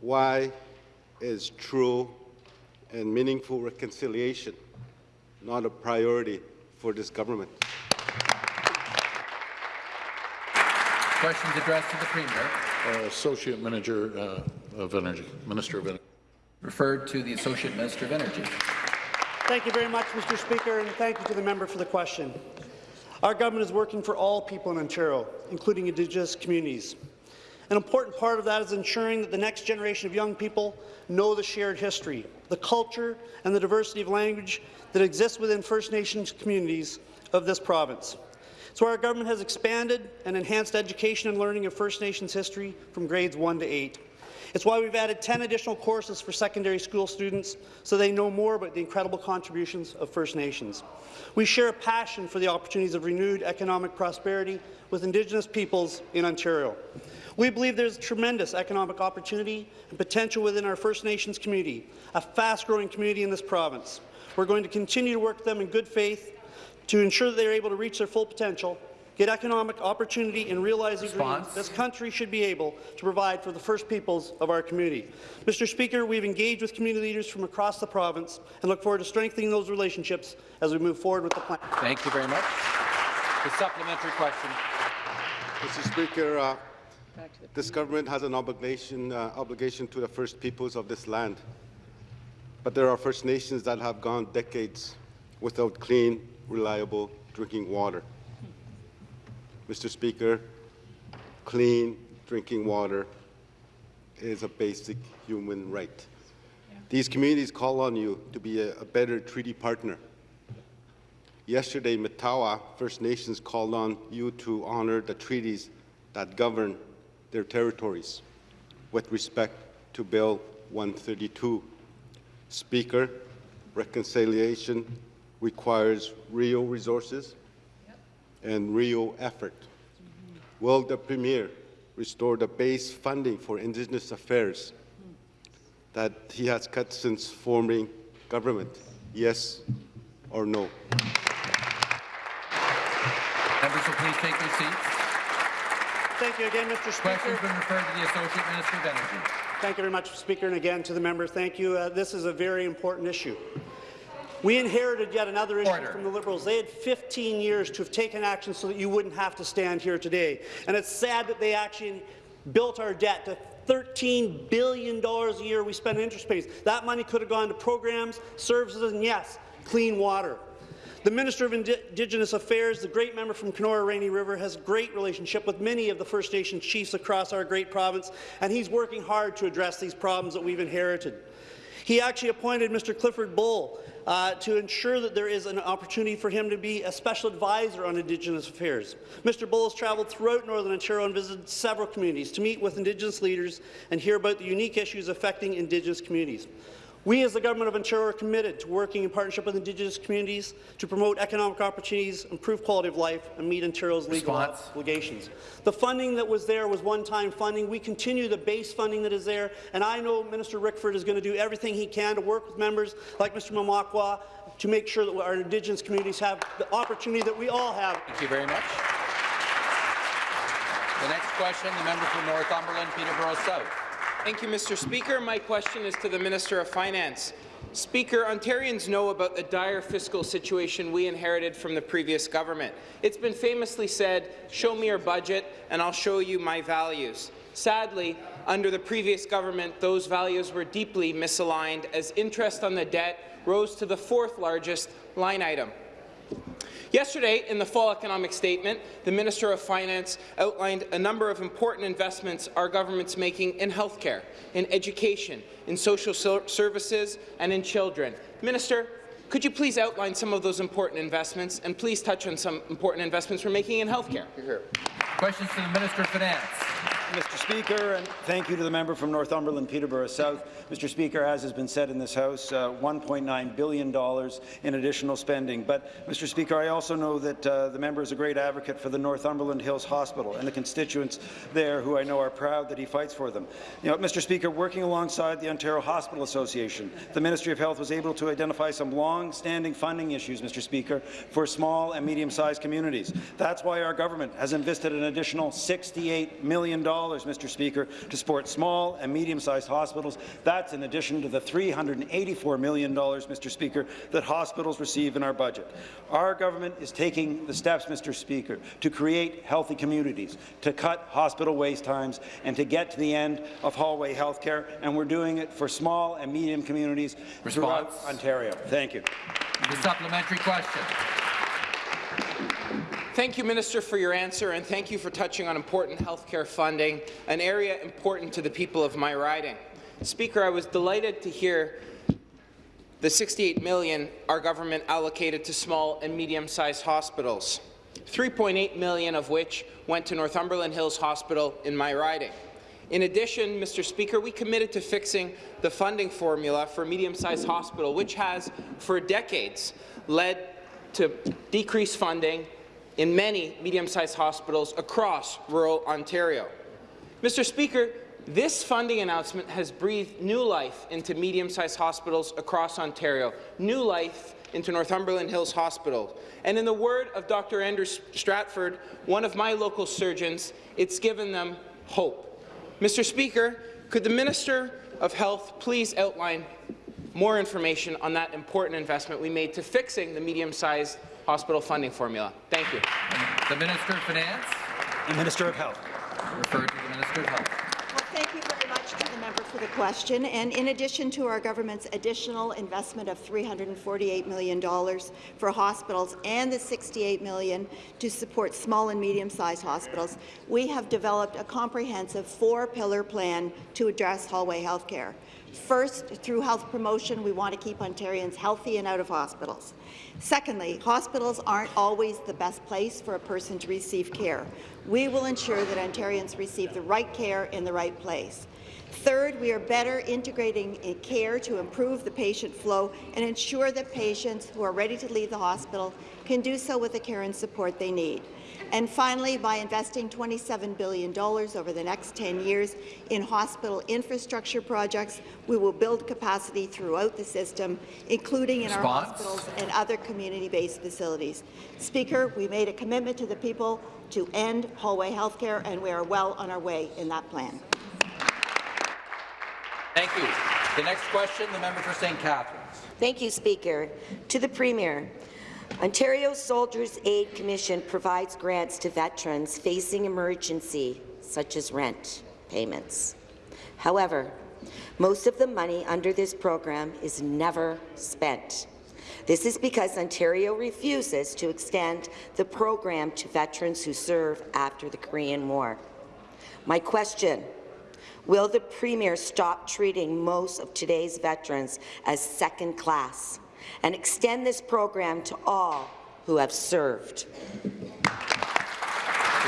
Why is true and meaningful reconciliation not a priority for this government? Questions addressed to the Premier. Uh, Associate Manager uh, of Energy, Minister of Energy. Referred to the Associate Minister of Energy. Thank you very much, Mr. Speaker, and thank you to the member for the question. Our government is working for all people in Ontario, including Indigenous communities. An important part of that is ensuring that the next generation of young people know the shared history, the culture, and the diversity of language that exists within First Nations communities of this province. So our government has expanded and enhanced education and learning of First Nations history from grades 1 to 8. It's why we've added 10 additional courses for secondary school students so they know more about the incredible contributions of First Nations. We share a passion for the opportunities of renewed economic prosperity with Indigenous peoples in Ontario. We believe there's tremendous economic opportunity and potential within our First Nations community, a fast-growing community in this province. We're going to continue to work with them in good faith to ensure that they are able to reach their full potential, get economic opportunity and realize the dreams this country should be able to provide for the First Peoples of our community. Mr. Speaker, we've engaged with community leaders from across the province and look forward to strengthening those relationships as we move forward with the plan. Thank you very much. The supplementary question. Mr. Speaker, uh, this government has an obligation, uh, obligation to the First Peoples of this land. But there are First Nations that have gone decades without clean, reliable drinking water. Mr. Speaker, clean, drinking water is a basic human right. These communities call on you to be a, a better treaty partner. Yesterday, Matawa First Nations called on you to honor the treaties that govern their territories with respect to Bill 132. Speaker, reconciliation requires real resources and real effort. Will the Premier restore the base funding for Indigenous affairs that he has cut since forming government? Yes or no? Members will please take their seats. Thank you again, Mr. Speaker. Question's been referred to the Associate Minister of Energy. Thank you very much, Speaker, and again to the member, thank you. Uh, this is a very important issue. We inherited yet another issue Order. from the Liberals. They had 15 years to have taken action so that you wouldn't have to stand here today. And it's sad that they actually built our debt to $13 billion a year we spend in interest payments. That money could have gone to programs, services, and yes, clean water. The Minister of Indi Indigenous Affairs, the great member from Kenora Rainy River, has a great relationship with many of the First Nation chiefs across our great province, and he's working hard to address these problems that we've inherited. He actually appointed Mr. Clifford Bull uh, to ensure that there is an opportunity for him to be a special advisor on Indigenous affairs. Mr. Bull has travelled throughout Northern Ontario and visited several communities to meet with Indigenous leaders and hear about the unique issues affecting Indigenous communities. We, as the Government of Ontario, are committed to working in partnership with Indigenous communities to promote economic opportunities, improve quality of life, and meet Ontario's legal Response. obligations. The funding that was there was one-time funding. We continue the base funding that is there, and I know Minister Rickford is going to do everything he can to work with members like Mr. Mamakwa to make sure that our Indigenous communities have the opportunity that we all have. Thank you very much. The next question, the member for Northumberland, Peterborough South. Thank you, Mr. Speaker. My question is to the Minister of Finance. Speaker, Ontarians know about the dire fiscal situation we inherited from the previous government. It's been famously said, show me your budget and I'll show you my values. Sadly, under the previous government, those values were deeply misaligned as interest on the debt rose to the fourth largest line item. Yesterday, in the fall economic statement, the Minister of Finance outlined a number of important investments our government's making in healthcare, in education, in social services, and in children. Minister, could you please outline some of those important investments, and please touch on some important investments we're making in healthcare? Questions to the Minister of Finance. Mr. Speaker, and thank you to the member from Northumberland, Peterborough South. Mr. Speaker, as has been said in this House, uh, $1.9 billion in additional spending. But, Mr. Speaker, I also know that uh, the member is a great advocate for the Northumberland Hills Hospital and the constituents there who I know are proud that he fights for them. You know, Mr. Speaker, working alongside the Ontario Hospital Association, the Ministry of Health was able to identify some long-standing funding issues, Mr. Speaker, for small and medium-sized communities. That's why our government has invested an additional $68 million, Mr. Speaker, to support small and medium-sized hospitals. That's in addition to the $384 million, Mr. Speaker, that hospitals receive in our budget. Our government is taking the steps, Mr. Speaker, to create healthy communities, to cut hospital waste times, and to get to the end of hallway health care, and we're doing it for small and medium communities throughout Ontario. Thank you. The supplementary question. Thank you, Minister, for your answer, and thank you for touching on important healthcare funding, an area important to the people of my riding. Speaker, I was delighted to hear the 68 million our government allocated to small and medium-sized hospitals, 3.8 million of which went to Northumberland Hills Hospital in my riding. In addition, Mr. Speaker, we committed to fixing the funding formula for medium-sized hospital, which has, for decades, led to decreased funding in many medium-sized hospitals across rural Ontario. Mr. Speaker, this funding announcement has breathed new life into medium-sized hospitals across Ontario, new life into Northumberland Hills Hospital. And in the word of Dr. Andrew Stratford, one of my local surgeons, it's given them hope. Mr. Speaker, could the Minister of Health please outline more information on that important investment we made to fixing the medium-sized hospital funding formula? Thank you. The Minister of Finance. The Minister of Health. Referred to the Minister of Health. Well, thank you very much to the member for the question. And in addition to our government's additional investment of $348 million for hospitals and the 68 million to support small and medium-sized hospitals, we have developed a comprehensive four-pillar plan to address hallway health care. First, through health promotion, we want to keep Ontarians healthy and out of hospitals. Secondly, hospitals aren't always the best place for a person to receive care. We will ensure that Ontarians receive the right care in the right place. Third, we are better integrating care to improve the patient flow and ensure that patients who are ready to leave the hospital can do so with the care and support they need. And finally, by investing $27 billion over the next 10 years in hospital infrastructure projects, we will build capacity throughout the system, including in Response? our hospitals and other community-based facilities. Speaker, we made a commitment to the people to end hallway health care, and we are well on our way in that plan. Thank you. The next question, the member for St. Catharines. Thank you, Speaker. To the Premier, Ontario Soldiers Aid Commission provides grants to veterans facing emergency, such as rent payments. However, most of the money under this program is never spent. This is because Ontario refuses to extend the program to veterans who serve after the Korean War. My question, will the Premier stop treating most of today's veterans as second class and extend this program to all who have served? The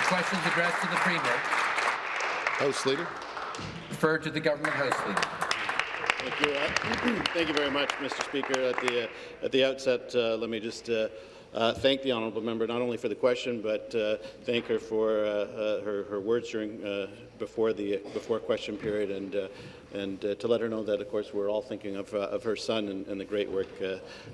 question is addressed to the Premier. House Leader. Referred to the Government House Leader. Thank you. Uh, thank you very much, Mr. Speaker. At the uh, at the outset, uh, let me just uh, uh, thank the honourable member not only for the question, but uh, thank her for uh, uh, her, her words during uh, before the before question period, and and to let her know that, of course, we're all thinking of of her son and, and the great work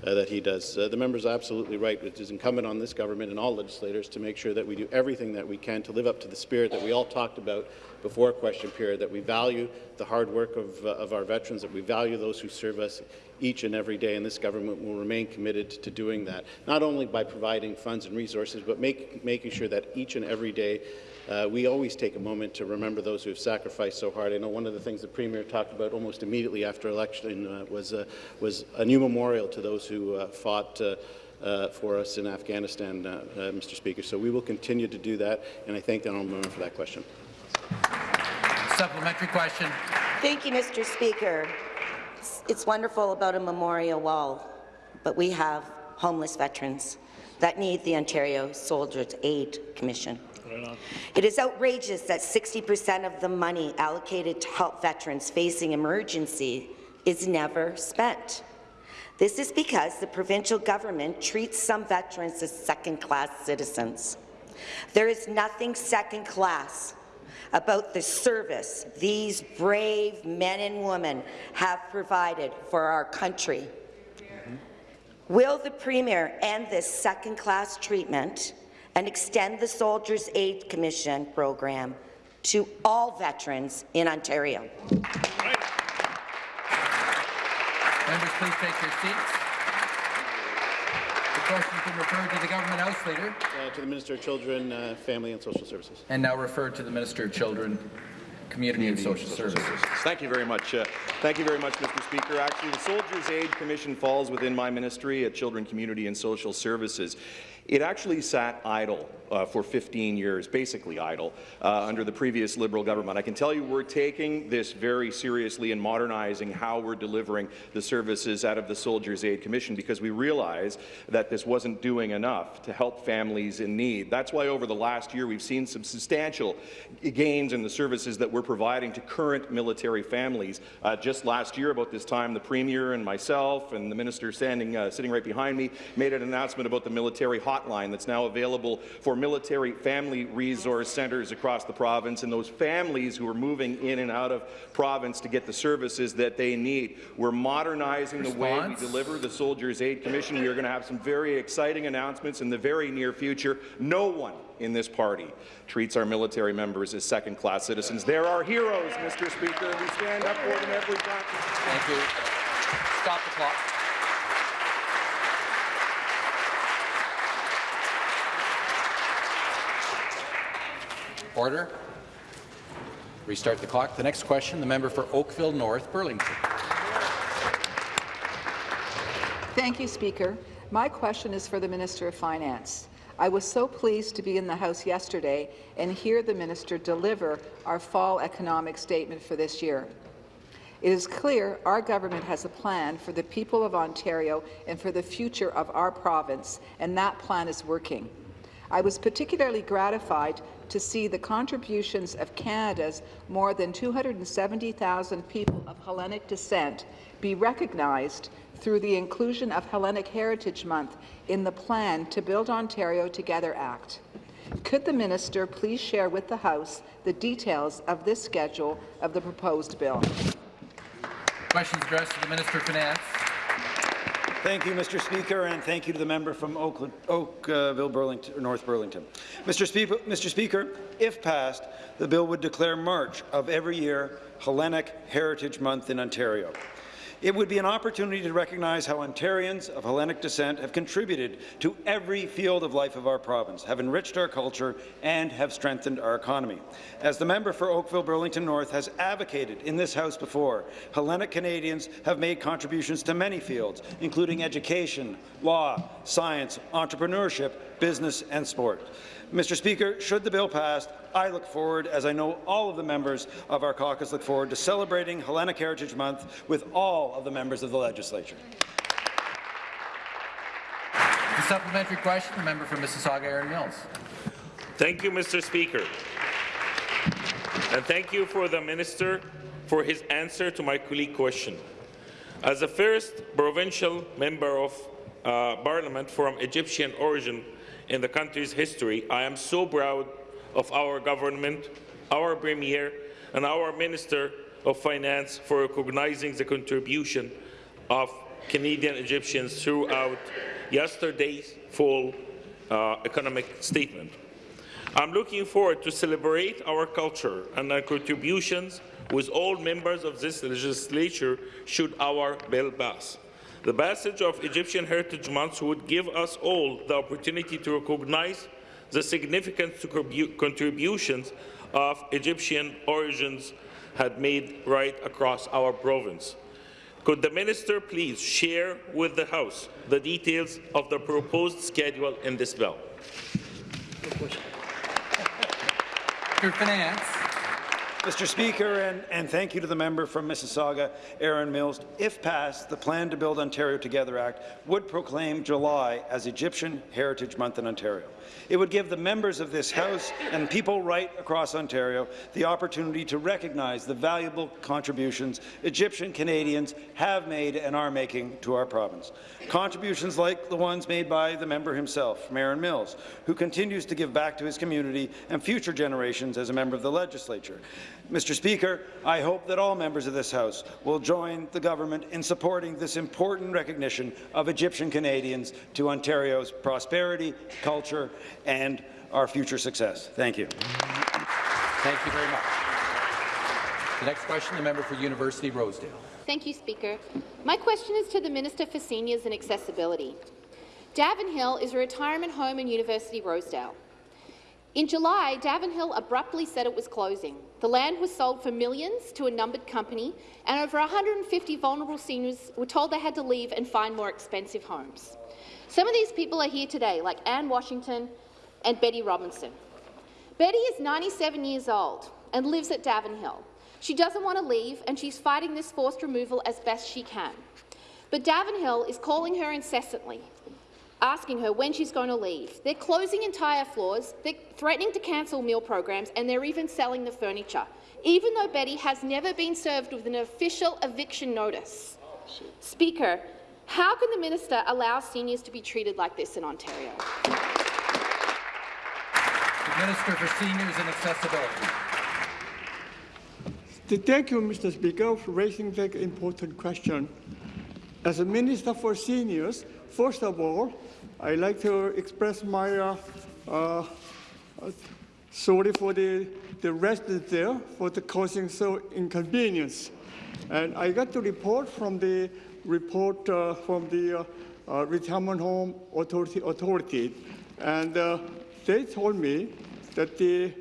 that he does. the member is absolutely right. It is incumbent on this government and all legislators to make sure that we do everything that we can to live up to the spirit that we all talked about before question period, that we value the hard work of, uh, of our veterans, that we value those who serve us each and every day, and this government will remain committed to doing that, not only by providing funds and resources, but make, making sure that each and every day uh, we always take a moment to remember those who have sacrificed so hard. I know one of the things the Premier talked about almost immediately after election uh, was, uh, was a new memorial to those who uh, fought uh, uh, for us in Afghanistan, uh, uh, Mr. Speaker. So we will continue to do that, and I thank the honourable member for that question. Supplementary question. Thank you, Mr. Speaker. It's wonderful about a memorial wall, but we have homeless veterans that need the Ontario Soldiers Aid Commission. It is outrageous that 60% of the money allocated to help veterans facing emergency is never spent. This is because the provincial government treats some veterans as second-class citizens. There is nothing second-class about the service these brave men and women have provided for our country. Will the Premier end this second-class treatment and extend the Soldiers' Aid Commission program to all veterans in Ontario? Members, please take your seats. The question has been referred to the Government House Leader. Uh, to the Minister of Children, uh, Family and Social Services. And now referred to the Minister of Children, Community, and Social, Services. Thank you very much. Uh, thank you very much, Mr. Speaker. Actually, the Soldiers' Aid Commission falls within my ministry at Children, Community and Social Services. It actually sat idle uh, for 15 years, basically idle, uh, under the previous Liberal government. I can tell you we're taking this very seriously and modernizing how we're delivering the services out of the Soldiers' Aid Commission because we realize that this wasn't doing enough to help families in need. That's why over the last year we've seen some substantial gains in the services that we're providing to current military families. Uh, just last year, about this time, the Premier and myself and the Minister standing, uh, sitting right behind me made an announcement about the military hotline that's now available for military family resource centres across the province and those families who are moving in and out of province to get the services that they need. We're modernizing Response? the way we deliver the Soldiers' Aid Commission. We are going to have some very exciting announcements in the very near future. No one in this party treats our military members as second-class citizens. They're our heroes, Mr. Speaker, and we stand up for them every time. Thank you. Stop the clock. Order. Restart the clock. The next question, the member for Oakville North Burlington. Thank you, Speaker. My question is for the Minister of Finance. I was so pleased to be in the House yesterday and hear the minister deliver our fall economic statement for this year. It is clear our government has a plan for the people of Ontario and for the future of our province, and that plan is working. I was particularly gratified to see the contributions of Canada's more than 270,000 people of Hellenic descent be recognized through the inclusion of Hellenic Heritage Month in the plan to Build Ontario Together Act. Could the minister please share with the House the details of this schedule of the proposed bill? Questions addressed to the Minister of Finance. Thank you, Mr. Speaker, and thank you to the member from Oakland, Oakville, Burlington, North Burlington. Mr. Mr. Speaker, if passed, the bill would declare March of every year Hellenic Heritage Month in Ontario. It would be an opportunity to recognize how Ontarians of Hellenic descent have contributed to every field of life of our province, have enriched our culture, and have strengthened our economy. As the member for Oakville Burlington North has advocated in this House before, Hellenic Canadians have made contributions to many fields, including education, law, science, entrepreneurship, business, and sport. Mr. Speaker, should the bill pass, I look forward, as I know all of the members of our caucus look forward, to celebrating Hellenic Heritage Month with all of the members of the legislature. The supplementary question, the member for Mississauga, Erin Mills. Thank you, Mr. Speaker. And thank you for the minister for his answer to my colleague question. As the first provincial member of uh, parliament from Egyptian origin in the country's history, I am so proud of our government, our Premier and our Minister of Finance for recognizing the contribution of Canadian Egyptians throughout yesterday's full uh, economic statement. I'm looking forward to celebrate our culture and our contributions with all members of this legislature should our bill pass. The passage of Egyptian Heritage Month would give us all the opportunity to recognize the significant contributions of Egyptian origins had made right across our province. Could the minister please share with the House the details of the proposed schedule in this bill? Minister Finance. Mr. Speaker, and, and, thank you to the member from Mississauga, Erin Mills. If passed, the Plan to Build Ontario Together Act would proclaim July as Egyptian Heritage Month in Ontario. It would give the members of this House and people right across Ontario the opportunity to recognize the valuable contributions Egyptian Canadians have made and are making to our province. Contributions like the ones made by the member himself, Erin Mills, who continues to give back to his community and future generations as a member of the legislature. Mr. Speaker, I hope that all members of this House will join the government in supporting this important recognition of Egyptian Canadians to Ontario's prosperity, culture, and our future success. Thank you. Thank you very much. The next question, the member for University Rosedale. Thank you, Speaker. My question is to the Minister for Seniors and Accessibility. Davenhill is a retirement home in University Rosedale. In July, Davenhill abruptly said it was closing. The land was sold for millions to a numbered company, and over 150 vulnerable seniors were told they had to leave and find more expensive homes. Some of these people are here today, like Anne Washington and Betty Robinson. Betty is 97 years old and lives at Davenhill. She doesn't want to leave, and she's fighting this forced removal as best she can. But Davenhill is calling her incessantly, asking her when she's going to leave. They're closing entire floors, they're threatening to cancel meal programs, and they're even selling the furniture, even though Betty has never been served with an official eviction notice. Speaker, how can the minister allow seniors to be treated like this in Ontario? The Minister for Seniors and Accessibility. Thank you, Mr. Speaker, for raising that important question. As a Minister for Seniors, first of all, I'd like to express my uh, uh, sorry for the, the residents there for the causing so inconvenience. And I got the report from the report uh, from the uh, uh, retirement home authority, authority and uh, they told me that the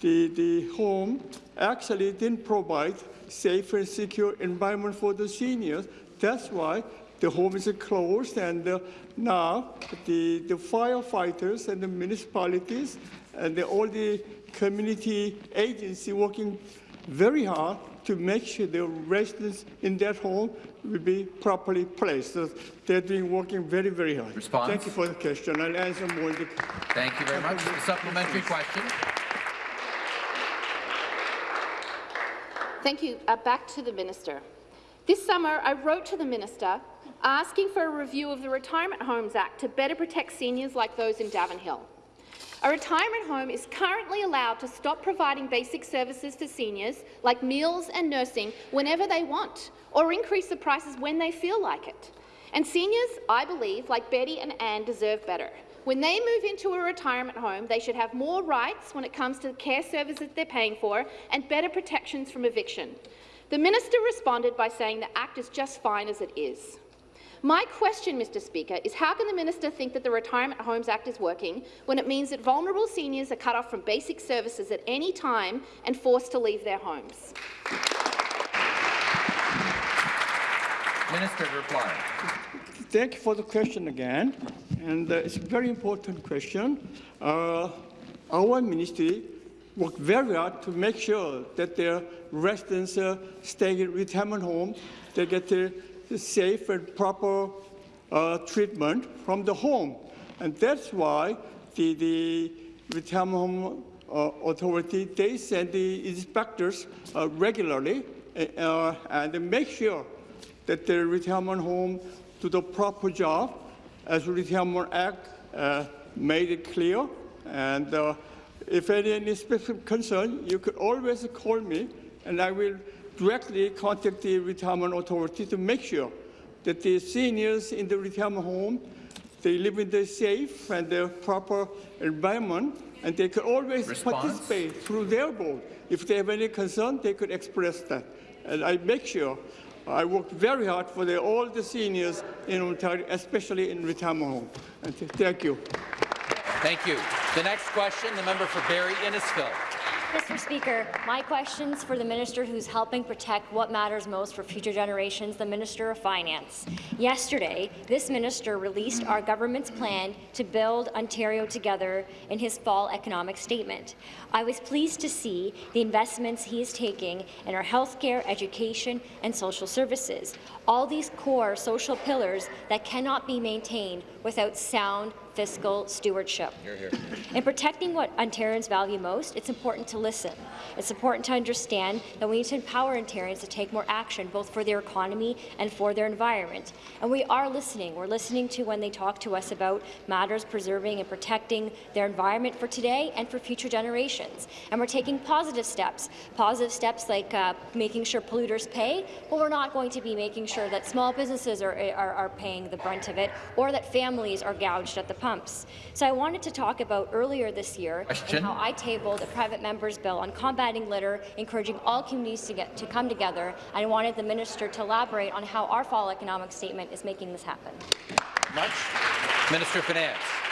the, the home actually didn't provide safe and secure environment for the seniors. That's why the home is closed, and uh, now the, the firefighters and the municipalities and the, all the community agency working very hard to make sure the residents in that home will be properly placed. So they're doing working very, very hard. Response? Thank you for the question. I'll answer more in the Thank you very much. The supplementary question. Thank you. Uh, back to the minister. This summer, I wrote to the minister asking for a review of the Retirement Homes Act to better protect seniors like those in Davenhill. A retirement home is currently allowed to stop providing basic services to seniors, like meals and nursing, whenever they want, or increase the prices when they feel like it. And seniors, I believe, like Betty and Anne, deserve better. When they move into a retirement home, they should have more rights when it comes to the care services they're paying for and better protections from eviction. The minister responded by saying the Act is just fine as it is. My question, Mr Speaker, is how can the minister think that the Retirement Homes Act is working when it means that vulnerable seniors are cut off from basic services at any time and forced to leave their homes? Minister to reply. Thank you for the question again, and uh, it's a very important question. Uh, our ministry worked very hard to make sure that their residents uh, stay in retirement home, they get the, the safe and proper uh, treatment from the home, and that's why the, the retirement home uh, authority they send the inspectors uh, regularly uh, and make sure that the retirement home do the proper job as the Retirement Act uh, made it clear. And uh, if any, any specific concern, you could always call me and I will directly contact the retirement authority to make sure that the seniors in the retirement home, they live in the safe and the proper environment and they could always Response? participate through their board. If they have any concern, they could express that. And I make sure I worked very hard for the, all the seniors in Ontario, especially in retirement home. And th- thank you. Thank you. The next question, the member for Barrie Innisfil. Mr. Speaker, my question's for the minister who's helping protect what matters most for future generations, the Minister of Finance. Yesterday, this minister released our government's plan to build Ontario together in his fall economic statement. I was pleased to see the investments he is taking in our healthcare, education, and social services, all these core social pillars that cannot be maintained without sound fiscal stewardship. Hear, hear. In protecting what Ontarians value most, it's important to listen. It's important to understand that we need to empower Ontarians to take more action, both for their economy and for their environment. And we are listening. We're listening to when they talk to us about matters preserving and protecting their environment for today and for future generations. And we're taking positive steps, positive steps like uh, making sure polluters pay, but we're not going to be making sure that small businesses are, eh, are, are paying the brunt of it or that families are gouged at the pumps. So I wanted to talk about earlier this year and how I tabled a private member's bill on combating litter, encouraging all communities to get to come together. I wanted the minister to elaborate on how our fall economic statement is making this happen. Much. Minister of Finance.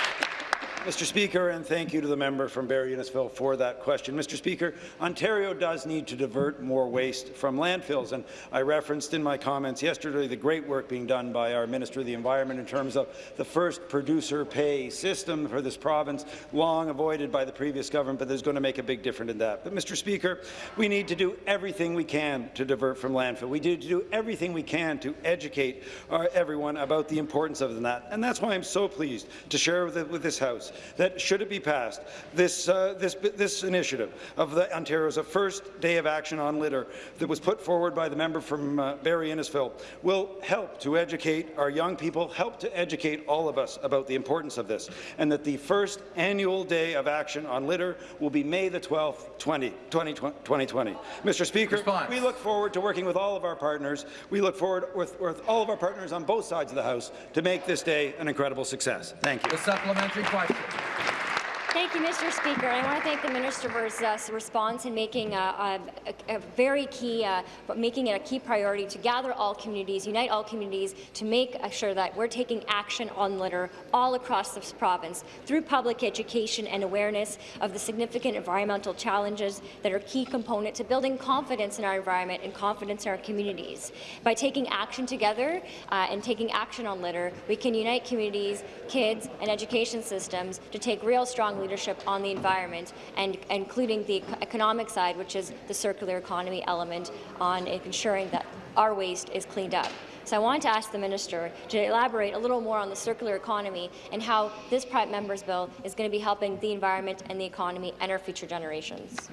Mr. Speaker, and thank you to the member from Barrie Innisfil for that question. Mr. Speaker, Ontario does need to divert more waste from landfills, and I referenced in my comments yesterday the great work being done by our Minister of the Environment in terms of the first producer pay system for this province, long avoided by the previous government, but there's going to make a big difference in that. But, Mr. Speaker, we need to do everything we can to divert from landfill. We need to do everything we can to educate our, everyone about the importance of that, and that's why I'm so pleased to share with, with this House that should it be passed, this, uh, this, this initiative of the Ontario's a first day of action on litter that was put forward by the member from uh, Barrie Innisfil will help to educate our young people, help to educate all of us about the importance of this, and that the first annual day of action on litter will be May the 12th, 20, 2020. Mr. Speaker, Response. we look forward to working with all of our partners. We look forward with, with all of our partners on both sides of the House to make this day an incredible success. Thank you. The supplementary question. 何? Thank you, Mr. Speaker. I want to thank the minister for his uh, response in making a, a, a very key, uh, making it a key priority to gather all communities, unite all communities, to make sure that we're taking action on litter all across this province through public education and awareness of the significant environmental challenges that are a key component to building confidence in our environment and confidence in our communities. By taking action together uh, and taking action on litter, we can unite communities, kids, and education systems to take real strong leadership on the environment, and including the economic side, which is the circular economy element on ensuring that our waste is cleaned up. So I want to ask the minister to elaborate a little more on the circular economy and how this private member's bill is going to be helping the environment and the economy and our future generations.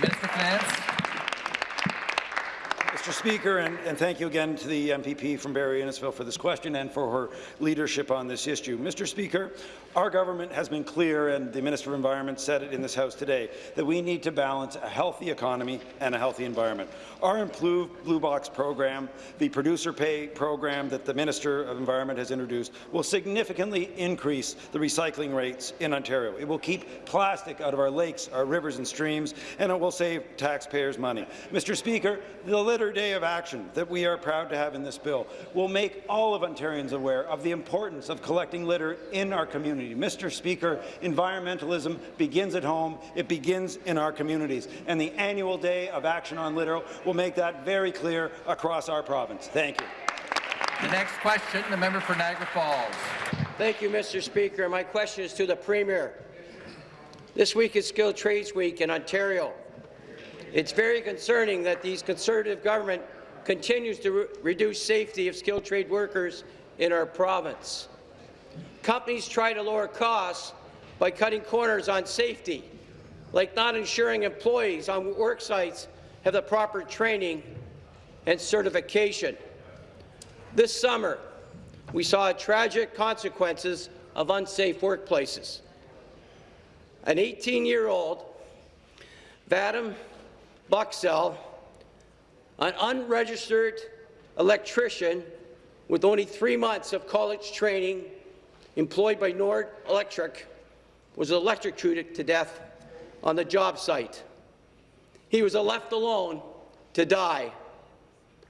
Finance. Mr. Speaker, and, and, thank you again to the MPP from Barrie Innisfil for this question and for her leadership on this issue. Mr. Speaker, our government has been clear, and the Minister of Environment said it in this House today, that we need to balance a healthy economy and a healthy environment. Our improved Blue Box program, the producer pay program that the Minister of Environment has introduced, will significantly increase the recycling rates in Ontario. It will keep plastic out of our lakes, our rivers and streams, and it will save taxpayers money. Mr. Speaker, the litter day of action that we are proud to have in this bill will make all of Ontarians aware of the importance of collecting litter in our community. Mr. Speaker, environmentalism begins at home. It begins in our communities. And the annual day of action on litter will make that very clear across our province. Thank you. The next question, the member for Niagara Falls. Thank you, Mr. Speaker. My question is to the Premier. This week is Skilled Trades Week in Ontario. It's very concerning that the Conservative government continues to re reduce safety of skilled trade workers in our province. Companies try to lower costs by cutting corners on safety, like not ensuring employees on work sites have the proper training and certification. This summer, we saw tragic consequences of unsafe workplaces. An 18-year-old, Vadim Buxell, an unregistered electrician with only three months of college training employed by Nord Electric, was electrocuted to death on the job site. He was left alone to die,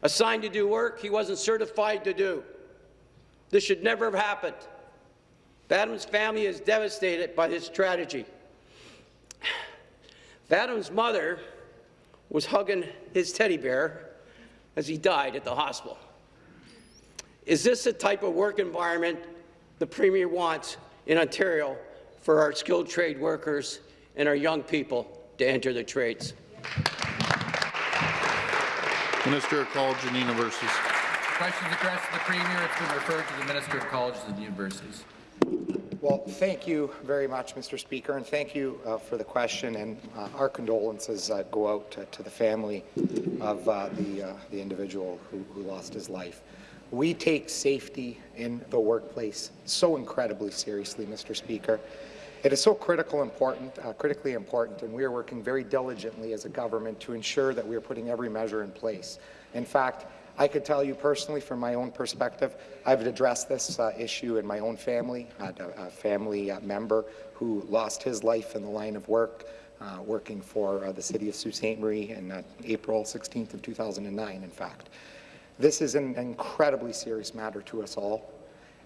assigned to do work he wasn't certified to do. This should never have happened. Vadim's family is devastated by this tragedy. Vadim's mother was hugging his teddy bear as he died at the hospital. Is this the type of work environment the Premier wants in Ontario for our skilled trade workers and our young people to enter the trades? Minister of Colleges and Universities. Questions addressed to the Premier. It's been referred to the Minister of Colleges and Universities. Well, thank you very much, Mr. Speaker, and thank you uh, for the question. And uh, our condolences uh, go out to, to, the family of uh, the, uh, the individual who, who, lost his life. We take safety in the workplace so incredibly seriously, Mr. Speaker. It is so critical important, uh, critically important, and we are working very diligently as a government to ensure that we are putting every measure in place. In fact, I could tell you personally, from my own perspective, I've addressed this uh, issue in my own family. I had a, a family uh, member who lost his life in the line of work, uh, working for uh, the city of Sault Ste. Marie in uh, April 16th of 2009, in fact. This is an incredibly serious matter to us all.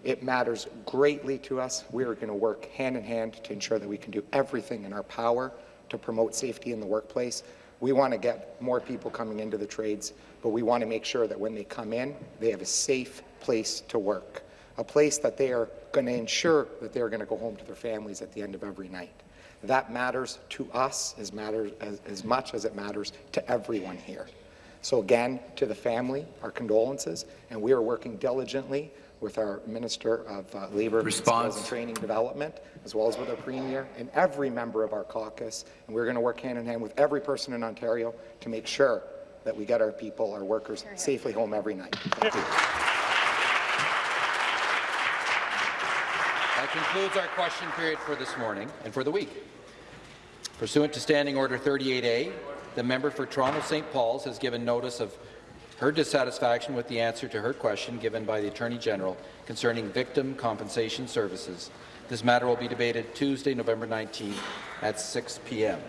It matters greatly to us. We are going to work hand in hand to ensure that we can do everything in our power to promote safety in the workplace. We want to get more people coming into the trades, but we want to make sure that when they come in, they have a safe place to work, a place that they are going to ensure that they're going to go home to their families at the end of every night. That matters to us as, matters, as, as much as it matters to everyone here. So again, to the family, our condolences, and we are working diligently with our Minister of uh, Labour, Skills and Training Development, as well as with our Premier and every member of our caucus. And we're going to work hand in hand with every person in Ontario to make sure that we get our people, our workers, safely home every night. Thank you. That concludes our question period for this morning and for the week. Pursuant to Standing Order 38A, the member for Toronto St. Paul's has given notice of her dissatisfaction with the answer to her question given by the Attorney General concerning victim compensation services. This matter will be debated Tuesday, November 19th at 6 p.m.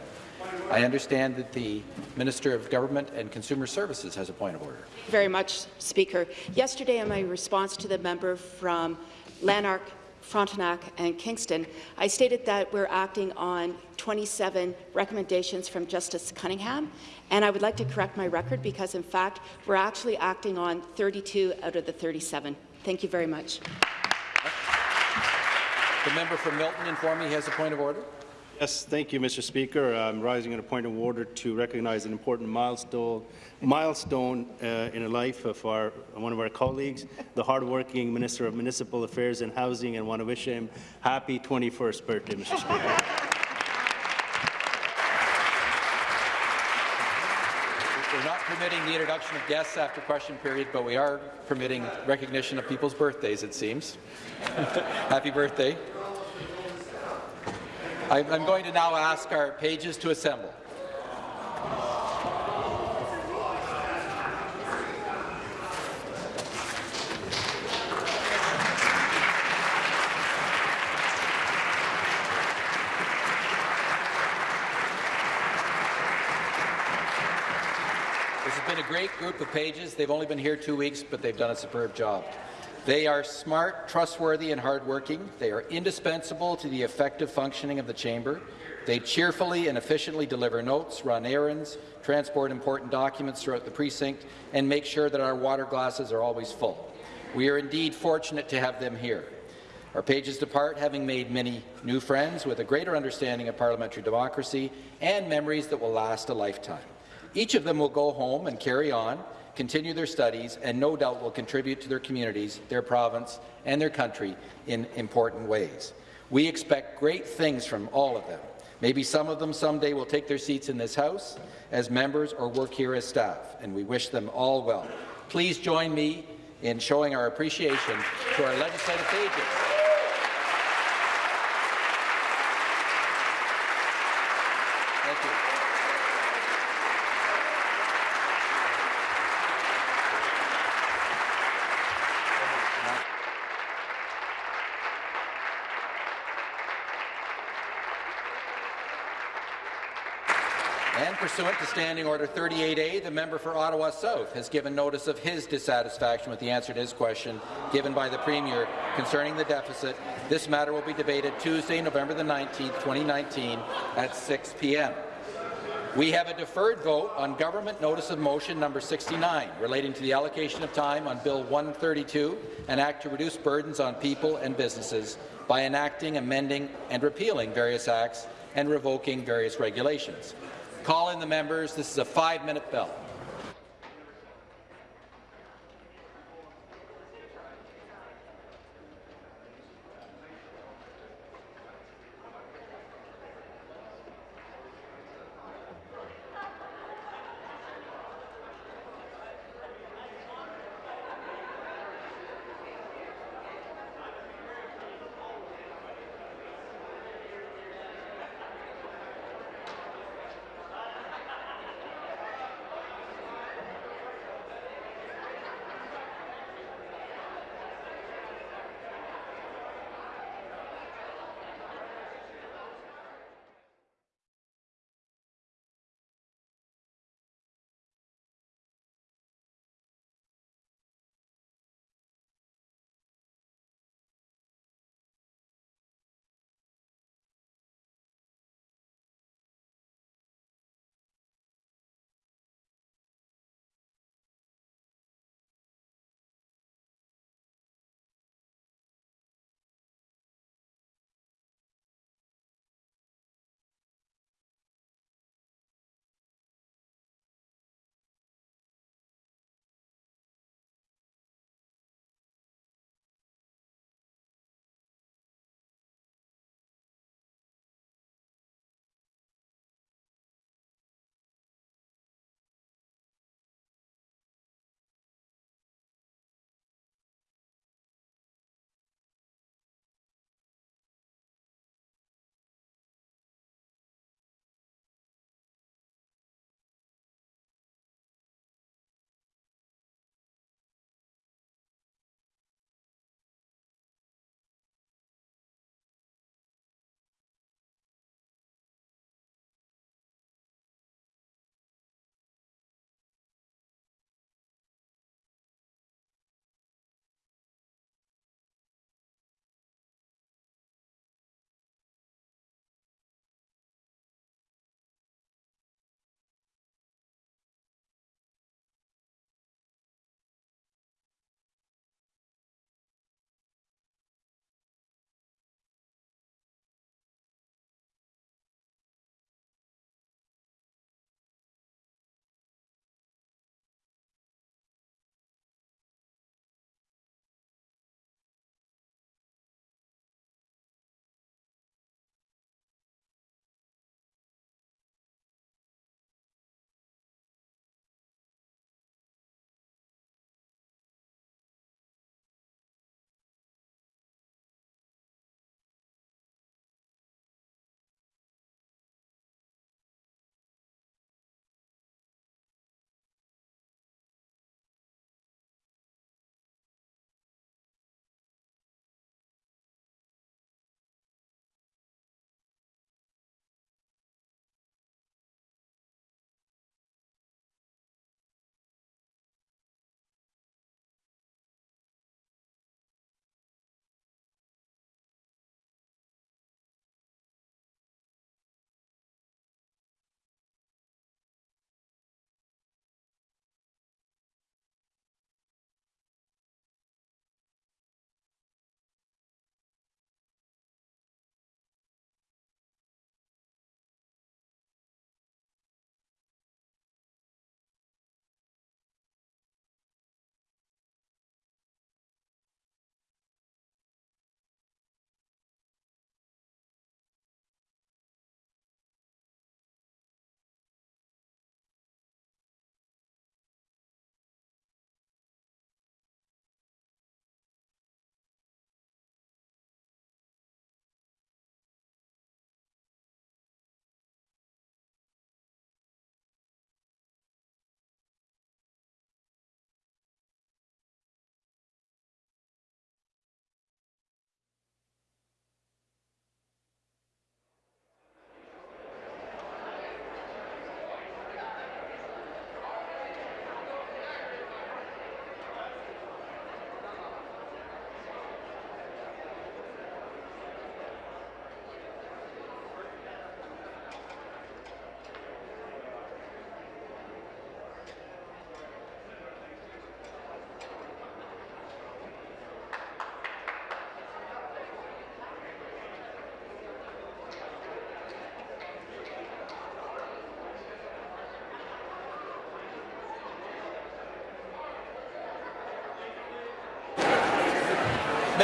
I understand that the Minister of Government and Consumer Services has a point of order. Very much, Speaker. Yesterday, in my response to the member from Lanark, Frontenac and Kingston, I stated that we're acting on 27 recommendations from Justice Cunningham, and I would like to correct my record because, in fact, we're actually acting on 32 out of the 37. Thank you very much. The member from Milton informed me he has a point of order. Yes, thank you, Mr. Speaker. I'm rising on a point of order to recognize an important milestone, milestone uh, in the life of our, one of our colleagues, the hardworking Minister of Municipal Affairs and Housing, and want to wish him happy 21st birthday, Mr. Speaker. We're not permitting the introduction of guests after question period, but we are permitting recognition of people's birthdays, it seems. Happy birthday. I'm going to now ask our pages to assemble. This has been a great group of pages. They've only been here two weeks, but they've done a superb job. They are smart, trustworthy, and hardworking. They are indispensable to the effective functioning of the chamber. They cheerfully and efficiently deliver notes, run errands, transport important documents throughout the precinct, and make sure that our water glasses are always full. We are indeed fortunate to have them here. Our pages depart having made many new friends with a greater understanding of parliamentary democracy and memories that will last a lifetime. Each of them will go home and carry on, continue their studies, and no doubt will contribute to their communities, their province, and their country in important ways. We expect great things from all of them. Maybe some of them someday will take their seats in this House as members or work here as staff, and we wish them all well. Please join me in showing our appreciation to our legislative pages. Thank you. And pursuant to Standing Order 38A, the member for Ottawa South has given notice of his dissatisfaction with the answer to his question given by the Premier concerning the deficit. This matter will be debated Tuesday, November the 19th, 2019 at 6 p.m. We have a deferred vote on Government Notice of Motion number 69 relating to the allocation of time on Bill 132, an act to reduce burdens on people and businesses by enacting, amending and repealing various acts and revoking various regulations. Call in the members. This is a five-minute bell.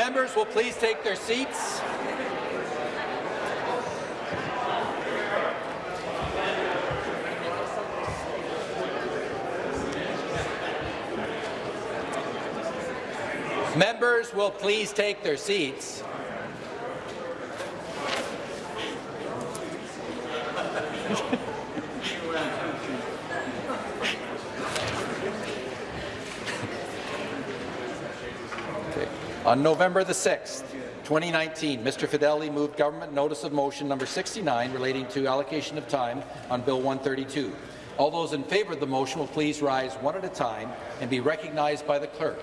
Members will please take their seats. Members will please take their seats. On November the 6th, 2019, Mr. Fedeli moved government notice of motion number 69 relating to allocation of time on Bill 132. All those in favour of the motion will please rise one at a time and be recognized by the clerk.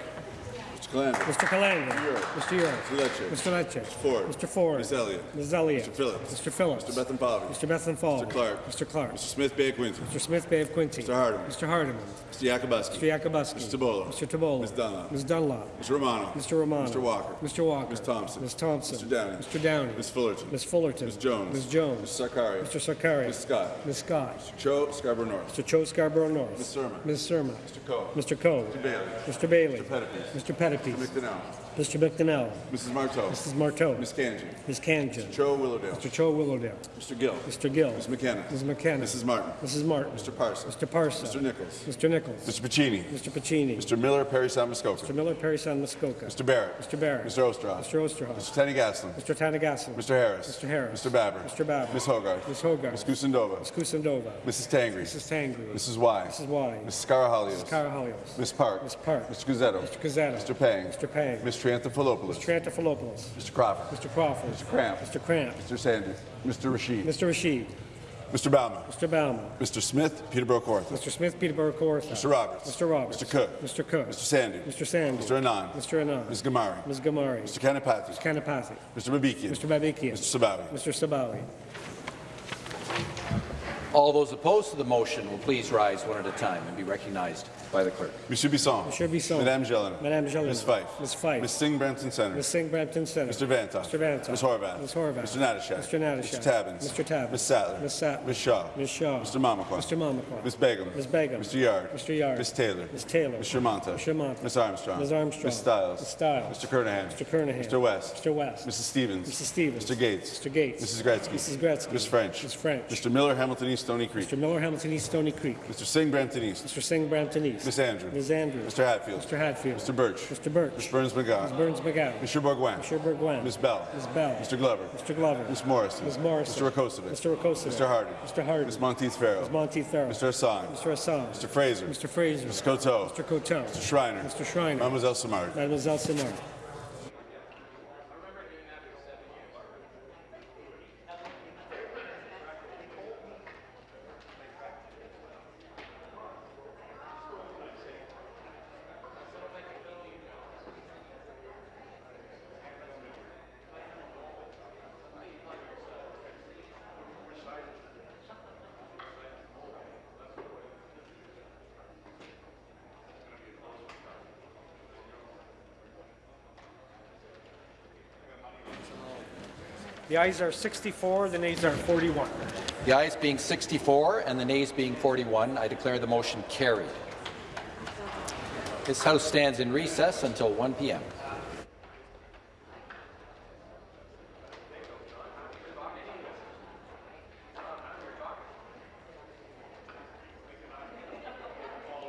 Mr. Calandra. Mr. Calandra. Mr. Ure. Mr. Lecce. Mr. Lecce. Mr. Ford. Mr. Ford. Ms. Elliott. Ms. Elliott. Mr. Phillips. Mr. Phillips. Mr. Bethlenfalvy. Mr. Bethlenfalvy. Mr. Clark. Mr. Clark. Mr. Smith Bay Quinte. Mr. Smith Bay of Quinte. Mr. Hardeman. Mr. Hardeman. Mr. Yakabuski. Mr. Yakabuski. Mr. Tibollo. Mr. Tibollo. Ms. Dunlop. Ms. Dunlop. Mr. Romano. Mr. Romano. Mr. Walker. Mr. Walker. Ms. Thompson. Ms. Thompson. Mr. Downey. Mr. Downey. Ms. Fullerton. Ms. Fullerton. Ms. Jones. Ms. Jones. Mr. Sarkaria. Mr. Sarkaria. Ms. Scott. Ms. Scott. Mr. Cho Scarborough North. Mr. Cho Scarborough North. Ms. Surma. Ms. Surma. Mr. Coe. Mr. Coe. Mr. Bailey. Mr. Bailey. Mr. Pettapiece. Mr. Pettapiece. Mr. Mr. McDonell. Mrs. Martow. Mrs. Martow. Ms. Khanjin. Ms. Khanjin. Cho Willowdale. Mr. Cho Willowdale. Mr. Gill. Mr. Gill. Ms. McKenna. Ms. McKenna. Mrs. Martin. Mrs. Martin. Mr. Parson. Mr. Parson. Mr. Nicholls. Mr. Nicholls. Mr. Piccini. Mr. Piccini. Mr. Miller Parry Sound Muskoka. Mr. Miller, Parry Sound Muskoka. Mr. Barrett. Mr. Barrett. Mr. Oosterhoff. Mr. Oosterhoff. Mr. Thanigasalam. Mr. Thanigasalam. Mr. Harris. Mr. Harris. Mr. Baber. Mr. Baber. Ms. Hogarth. Ms. Hogarth. Ms. Kusendova. Ms. Kusendova. Mrs. Tangri. Mrs. Tangri. Mrs. Wai. Mrs. Wai. Mrs. Karahalios. Mrs. Karahalios. Ms. Park. Ms. Park. Mr. Cuzzetto. Mr. Cuzzetto. Mr. Pang. Mr. Pang. Ms. Triantafilopoulos. Mr. Triantafilopoulos. Mr. Crawford. Mr. Crawford. Mr. Kramp. Mr. Kramp. Mr. Sanders. Mr. Rasheed. Mr. Rasheed. Mr. Bauman. Mr. Bauman. Mr. Smith, Peterborough Kawartha. Mr. Smith, Peterborough Kawartha. Mr. Roberts. Mr. Roberts. Mr. Cook. Mr. Cook. Mr. Sandy. Mr. Sandy. Mr. Anand. Mr. Anand. Ms. Ghamari. Ms. Ghamari. Mr. Kanapathi. Mr. Kanapathi. Mr. Babikian. Mr. Babikian. Mr. Sabawy. Mr. Sabawy. All those opposed to the motion will please rise one at a time and be recognized by the clerk. Monsieur Bisson. Monsieur Bisson. Madame Gélinas. Madame Gélinas. Ms. Fife. Ms. Fife. Ms. Singh Brampton Center. Ms. Singh Brampton Center. Mr. Vanthof. Mr. Vanthof. Ms. Horwath. Ms. Horwath. Mr. Natyshak. Mr. Natyshak. Mr. Tabuns. Mr. Tabuns. Ms. Sattler. Ms. Sattler. Ms. Shaw. Ms. Shaw. Mr. Mamakwa. Mr. Mamakwa. Ms. Begum. Ms. Begum. Mr. Yarde. Mr. Yarde. Ms. Taylor. Ms. Taylor. Mr. Mantha. Mr. Mantha. Ms. Armstrong. Ms. Armstrong. Ms. Stiles. Ms. Stiles. Mr. Kernaghan. Mr. Kernaghan. Mr. West. Mr. West. Mrs. Stevens. Mrs. Stevens. Mr. Gates. Mr. Gates. Mrs. Gretzky. Mrs. Gretzky. Ms. French. Ms. French. Mr. Miller, Hamilton East, Stoney Creek. Mr. Miller, Hamilton East, Stoney Creek. Mr. Singh, Brampton East. Mr. Singh, Brampton East. Ms. Andrew. Ms. Andrews. Mr. Hatfield. Mr. Hatfield. Mr. Burch. Mr. Burch. Ms. Berns-McGown. Ms. Berns-McGown. Mr. Bourgouin. Mr. Bourgouin. Ms. Bell. Ms. Bell. Mr. Glover. Mr. Glover. Ms. Morrison. Ms. Morrison. Mr. Rakocevic. Mr. Rakocevic. Mr. Hardy. Mr. Hardy. Ms. Monteith Farrell. Ms. Monteith Farrell. Mr. Hassan. Mr. Hassan. Mr. Fraser. Mr. Fraser. Mr. Coteau. Mr. Coteau. Mr. Schreiner. Mr. Schreiner. Mademoiselle Simard. Mademoiselle Simard. The ayes are 64, the nays are 41. The ayes being 64 and the nays being 41, I declare the motion carried. This House stands in recess until 1 p.m.